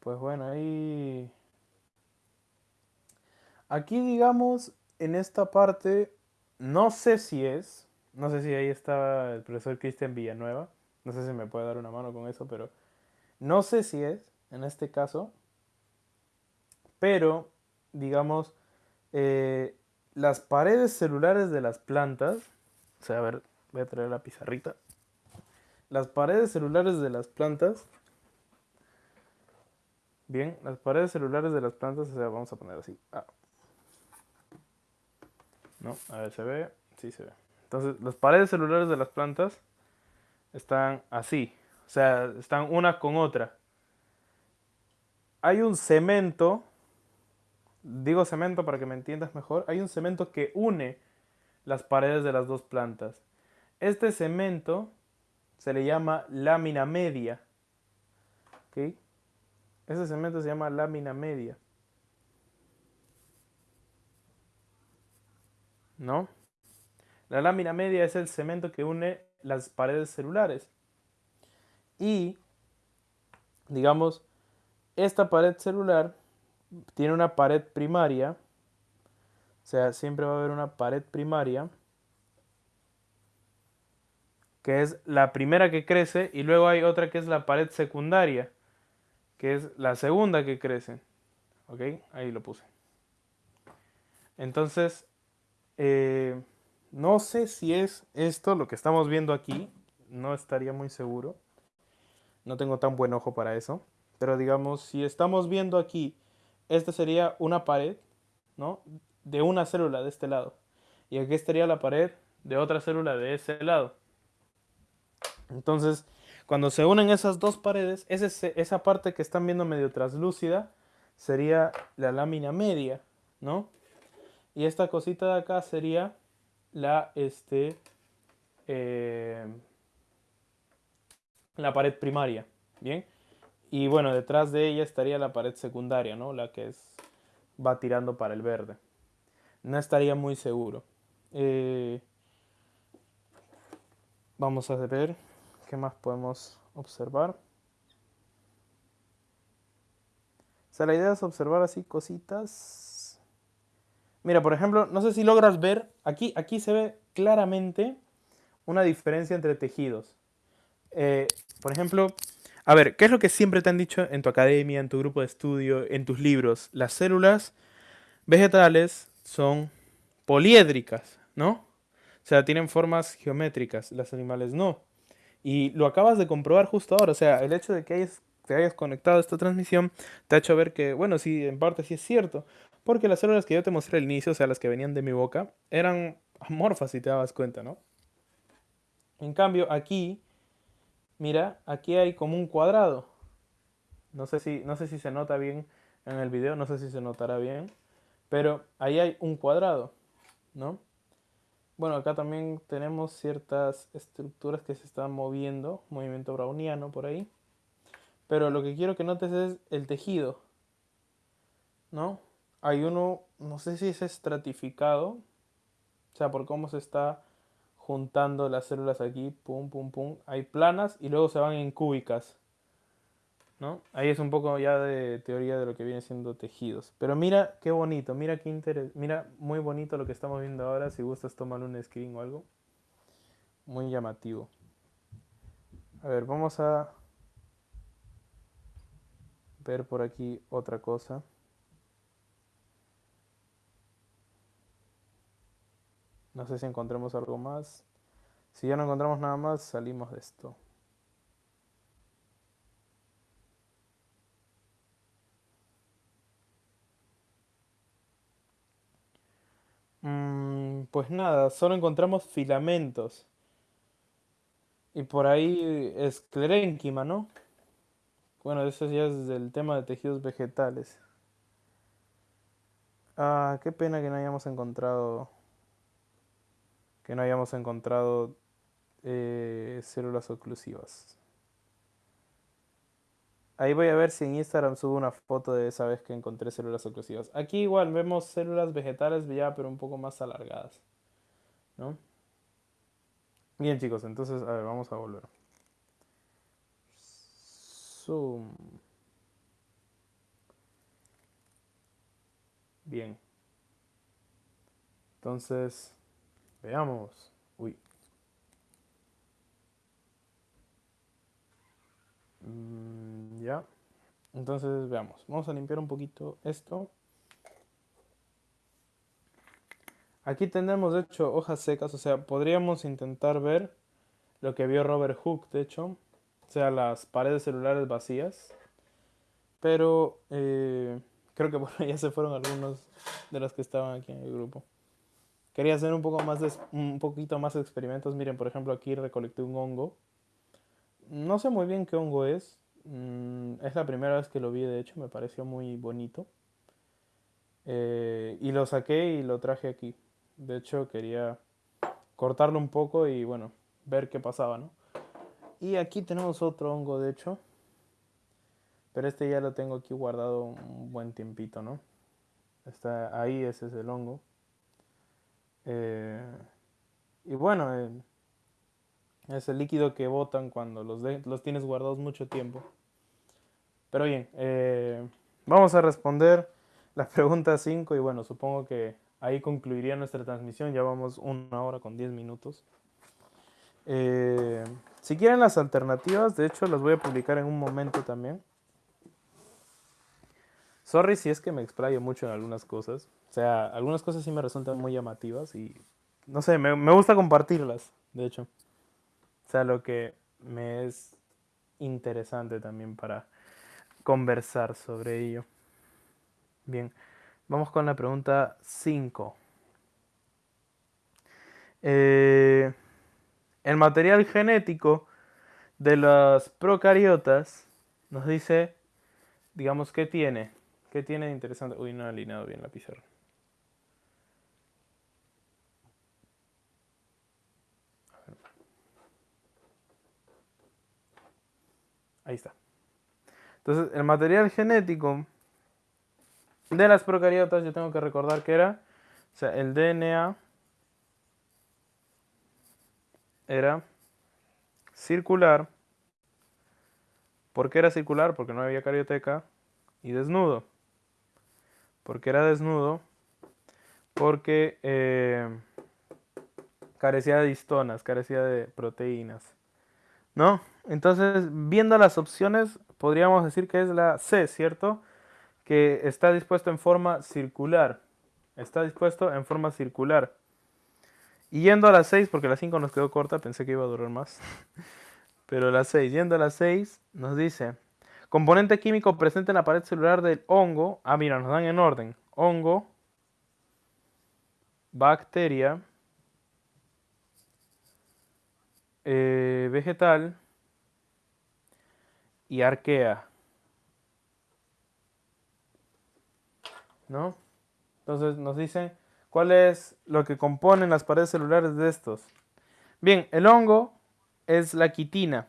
Pues bueno, ahí... Aquí digamos, en esta parte, no sé si es, no sé si ahí está el profesor Cristian Villanueva, no sé si me puede dar una mano con eso, pero no sé si es, en este caso, pero, digamos, eh, las paredes celulares de las plantas, o sea, a ver, voy a traer la pizarrita, las paredes celulares de las plantas Bien, las paredes celulares de las plantas, o sea, vamos a poner así. Ah. No, a ver, ¿se ve? Sí se ve. Entonces, las paredes celulares de las plantas están así. O sea, están una con otra. Hay un cemento, digo cemento para que me entiendas mejor, hay un cemento que une las paredes de las dos plantas. Este cemento se le llama lámina media. ¿Ok? Ese cemento se llama lámina media. ¿No? La lámina media es el cemento que une las paredes celulares. Y digamos, esta pared celular tiene una pared primaria, o sea, siempre va a haber una pared primaria, que es la primera que crece, y luego hay otra que es la pared secundaria, que es la segunda que crece. ¿Ok? Ahí lo puse. Entonces, eh, no sé si es esto lo que estamos viendo aquí, no estaría muy seguro. No tengo tan buen ojo para eso. Pero digamos, si estamos viendo aquí, esta sería una pared, ¿no? De una célula de este lado. Y aquí estaría la pared de otra célula de ese lado. Entonces, cuando se unen esas dos paredes, esa parte que están viendo medio translúcida sería la lámina media, ¿no? Y esta cosita de acá sería la, este, eh, la pared primaria, ¿bien? Y bueno, detrás de ella estaría la pared secundaria, ¿no? La que es, va tirando para el verde. No estaría muy seguro. Eh, vamos a ver qué más podemos observar. O sea, la idea es observar así cositas. Mira, por ejemplo, no sé si logras ver, aquí, aquí se ve claramente una diferencia entre tejidos. Eh, por ejemplo, a ver, ¿qué es lo que siempre te han dicho en tu academia, en tu grupo de estudio, en tus libros? Las células vegetales son poliédricas, ¿no? O sea, tienen formas geométricas, las animales no. Y lo acabas de comprobar justo ahora, o sea, el hecho de que hayas, te hayas conectado a esta transmisión te ha hecho ver que, bueno, sí, en parte sí es cierto. Porque las células que yo te mostré al inicio, o sea, las que venían de mi boca, eran amorfas si te dabas cuenta, ¿no? En cambio, aquí mira, aquí hay como un cuadrado. No sé si, no sé si se nota bien en el video, no sé si se notará bien, pero ahí hay un cuadrado, ¿no? Bueno, acá también tenemos ciertas estructuras que se están moviendo, movimiento browniano por ahí. Pero lo que quiero que notes es el tejido, ¿no? Hay uno, no sé si es estratificado, o sea, por cómo se está juntando las células aquí, pum, pum, pum. Hay planas y luego se van en cúbicas. ¿no? Ahí es un poco ya de teoría de lo que viene siendo tejidos. Pero mira qué bonito, mira qué interés, mira muy bonito lo que estamos viendo ahora. Si gustas tomar un screen o algo. Muy llamativo. A ver, vamos a ver por aquí otra cosa. No sé si encontremos algo más. Si ya no encontramos nada más, salimos de esto. Mm, pues nada, solo encontramos filamentos. Y por ahí esclerénquima, ¿no? Bueno, eso ya es del tema de tejidos vegetales. Ah, qué pena que no hayamos encontrado que no hayamos encontrado eh, células oclusivas. Ahí voy a ver si en Instagram subo una foto de esa vez que encontré células oclusivas. Aquí igual vemos células vegetales ya, pero un poco más alargadas. ¿No? Bien chicos, entonces, a ver, vamos a volver. Zoom. Bien. Entonces, Veamos. Uy. Mm, ya. Entonces veamos. Vamos a limpiar un poquito esto. Aquí tenemos de hecho hojas secas, o sea, podríamos intentar ver lo que vio Robert Hooke, de hecho, o sea, las paredes celulares vacías. Pero eh, creo que por ya se fueron algunos de los que estaban aquí en el grupo. Quería hacer un, poco más de, un poquito más de experimentos. Miren, por ejemplo, aquí recolecté un hongo. No sé muy bien qué hongo es. Mm, es la primera vez que lo vi, de hecho, me pareció muy bonito. Eh, y lo saqué y lo traje aquí. De hecho, quería cortarlo un poco y bueno, ver qué pasaba, ¿no? Y aquí tenemos otro hongo, de hecho. Pero este ya lo tengo aquí guardado un buen tiempito, ¿no? Está ahí, ese es el hongo. Eh, y bueno, eh, es el líquido que botan cuando los, los tienes guardados mucho tiempo. Pero bien, eh, vamos a responder la pregunta 5 y bueno, supongo que ahí concluiría nuestra transmisión. Ya vamos una hora con 10 minutos. Si quieren las alternativas, de hecho las voy a publicar en un momento también. Sorry si es que me explayo mucho en algunas cosas. O sea, algunas cosas sí me resultan muy llamativas y no sé, me, me gusta compartirlas, de hecho. O sea, lo que me es interesante también para conversar sobre ello. Bien, vamos con la pregunta 5. Eh, el material genético de las procariotas nos dice, digamos, ¿qué tiene? ¿Qué tiene de interesante? Uy, no he alineado bien la pizarra. Ahí está. Entonces, el material genético de las procariotas, yo tengo que recordar que era, o sea, el DNA era circular. ¿Por qué era circular? Porque no había carioteca. Y desnudo. porque era desnudo? Porque eh, carecía de histonas, carecía de proteínas. ¿No? Entonces, viendo las opciones, podríamos decir que es la C, ¿cierto? Que está dispuesto en forma circular. Está dispuesto en forma circular. Y yendo a las 6, porque la 5 nos quedó corta, pensé que iba a durar más. Pero la 6, yendo a las 6, nos dice, componente químico presente en la pared celular del hongo. Ah, mira, nos dan en orden. Hongo, bacteria, eh, vegetal y arquea. ¿No? Entonces nos dicen ¿Cuál es lo que componen las paredes celulares de estos? Bien, el hongo es la quitina.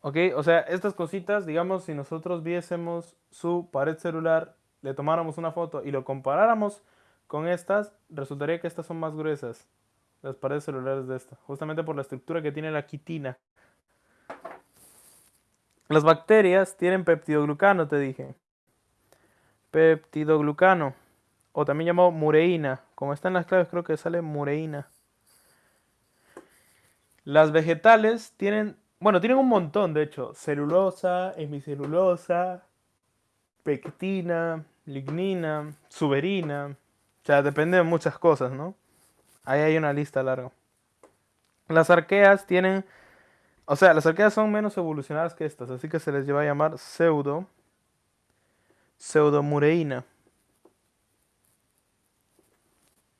¿Ok? O sea, estas cositas, digamos, si nosotros viésemos su pared celular, le tomáramos una foto y lo comparáramos con estas, resultaría que estas son más gruesas, las paredes celulares de esta, justamente por la estructura que tiene la quitina. Las bacterias tienen peptidoglucano, te dije. Peptidoglucano o también llamado mureína. Como está en las claves creo que sale mureína. Las vegetales tienen, bueno, tienen un montón de hecho. Celulosa, hemicelulosa, pectina, lignina, suberina. O sea, depende de muchas cosas, ¿no? Ahí hay una lista larga. Las arqueas tienen, o sea, las arqueas son menos evolucionadas que estas, así que se les lleva a llamar pseudo, pseudomureína.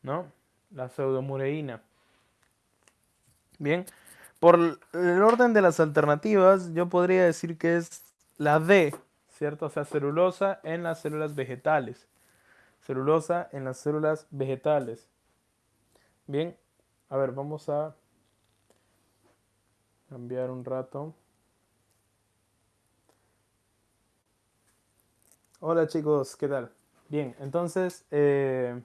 ¿no? La pseudomureína. Bien, por el orden de las alternativas, yo podría decir que es la D, ¿cierto? O sea, celulosa en las células vegetales. Celulosa en las células vegetales. Bien, a ver, vamos a cambiar un rato. Hola chicos, ¿qué tal? Bien, entonces... Eh,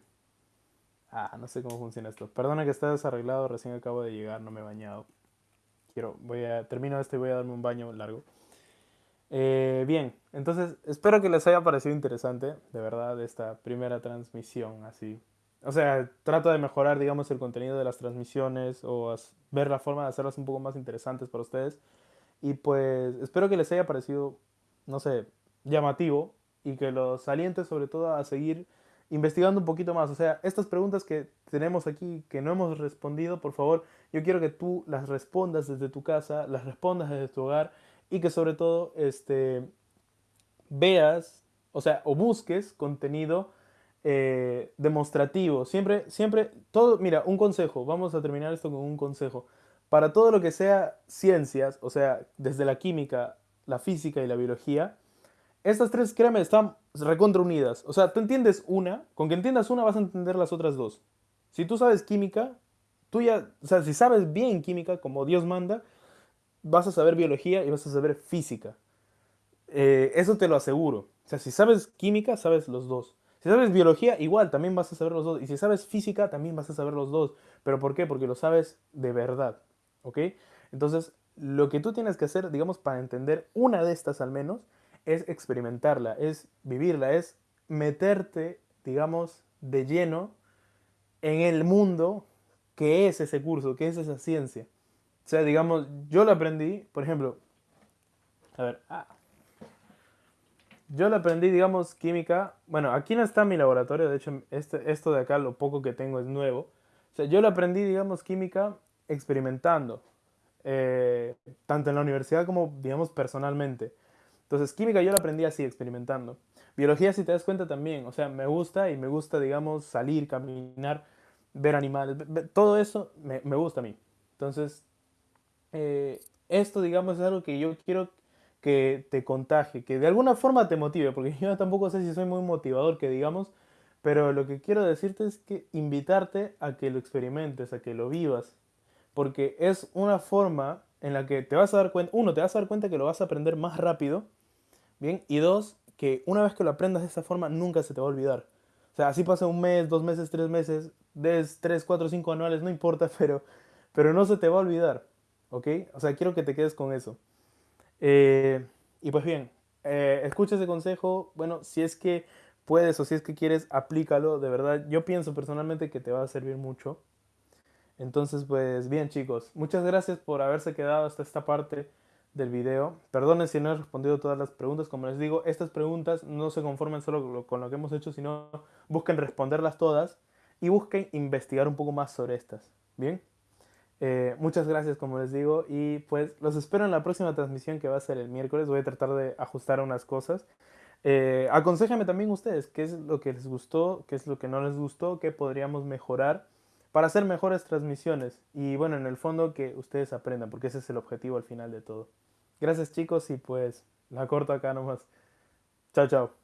Ah, no sé cómo funciona esto. Perdona que esté desarreglado, recién acabo de llegar, no me he bañado. Quiero, voy a, termino esto y voy a darme un baño largo. Eh, bien, entonces espero que les haya parecido interesante, de verdad, esta primera transmisión así. O sea, trato de mejorar, digamos, el contenido de las transmisiones o ver la forma de hacerlas un poco más interesantes para ustedes. Y pues espero que les haya parecido, no sé, llamativo y que los aliente sobre todo a seguir investigando un poquito más. O sea, estas preguntas que tenemos aquí, que no hemos respondido, por favor, yo quiero que tú las respondas desde tu casa, las respondas desde tu hogar y que sobre todo este, veas, o sea, o busques contenido eh, demostrativo. Siempre, siempre, todo, mira, un consejo, vamos a terminar esto con un consejo. Para todo lo que sea ciencias, o sea, desde la química, la física y la biología, estas tres, créeme, están recontra unidas. O sea, tú entiendes una, con que entiendas una vas a entender las otras dos. Si tú sabes química, tú ya, o sea, si sabes bien química, como Dios manda, vas a saber biología y vas a saber física. Eh, eso te lo aseguro. O sea, si sabes química, sabes los dos. Si sabes biología, igual, también vas a saber los dos. Y si sabes física, también vas a saber los dos. ¿Pero por qué? Porque lo sabes de verdad. ¿Ok? Entonces, lo que tú tienes que hacer, digamos, para entender una de estas al menos, es experimentarla, es vivirla, es meterte, digamos, de lleno en el mundo que es ese curso, que es esa ciencia. O sea, digamos, yo lo aprendí, por ejemplo, a ver, ah, yo lo aprendí, digamos, química, bueno, aquí no está mi laboratorio, de hecho, este, esto de acá, lo poco que tengo es nuevo. O sea, yo lo aprendí, digamos, química experimentando, eh, tanto en la universidad como, digamos, personalmente. Entonces, química yo la aprendí así, experimentando. Biología, si te das cuenta, también. O sea, me gusta y me gusta, digamos, salir, caminar, ver animales. Todo eso me, me gusta a mí. Entonces, eh, esto, digamos, es algo que yo quiero que te contagie, que de alguna forma te motive, porque yo tampoco sé si soy muy motivador, que digamos, pero lo que quiero decirte es que invitarte a que lo experimentes, a que lo vivas, porque es una forma en la que te vas a dar cuenta, uno, te vas a dar cuenta que lo vas a aprender más rápido, ¿bien? Y dos, que una vez que lo aprendas de esa forma, nunca se te va a olvidar. O sea, así pasa un mes, dos meses, tres meses, des, tres, cuatro, cinco anuales, no importa, pero, pero no se te va a olvidar, ¿ok? O sea, quiero que te quedes con eso. Eh, y pues bien, eh, escucha ese consejo, bueno, si es que puedes o si es que quieres, aplícalo, de verdad, yo pienso personalmente que te va a servir mucho. Entonces, pues bien chicos, muchas gracias por haberse quedado hasta esta parte del video. Perdonen si no he respondido todas las preguntas. Como les digo, estas preguntas no se conforman solo con lo que hemos hecho, sino busquen responderlas todas y busquen investigar un poco más sobre estas. ¿Bien? Eh, muchas gracias, como les digo, y pues los espero en la próxima transmisión que va a ser el miércoles. Voy a tratar de ajustar unas cosas. Eh, aconsejame también ustedes qué es lo que les gustó, qué es lo que no les gustó, qué podríamos mejorar para hacer mejores transmisiones. Y bueno, en el fondo que ustedes aprendan, porque ese es el objetivo al final de todo. Gracias chicos y pues la corto acá nomás. Chao, chao.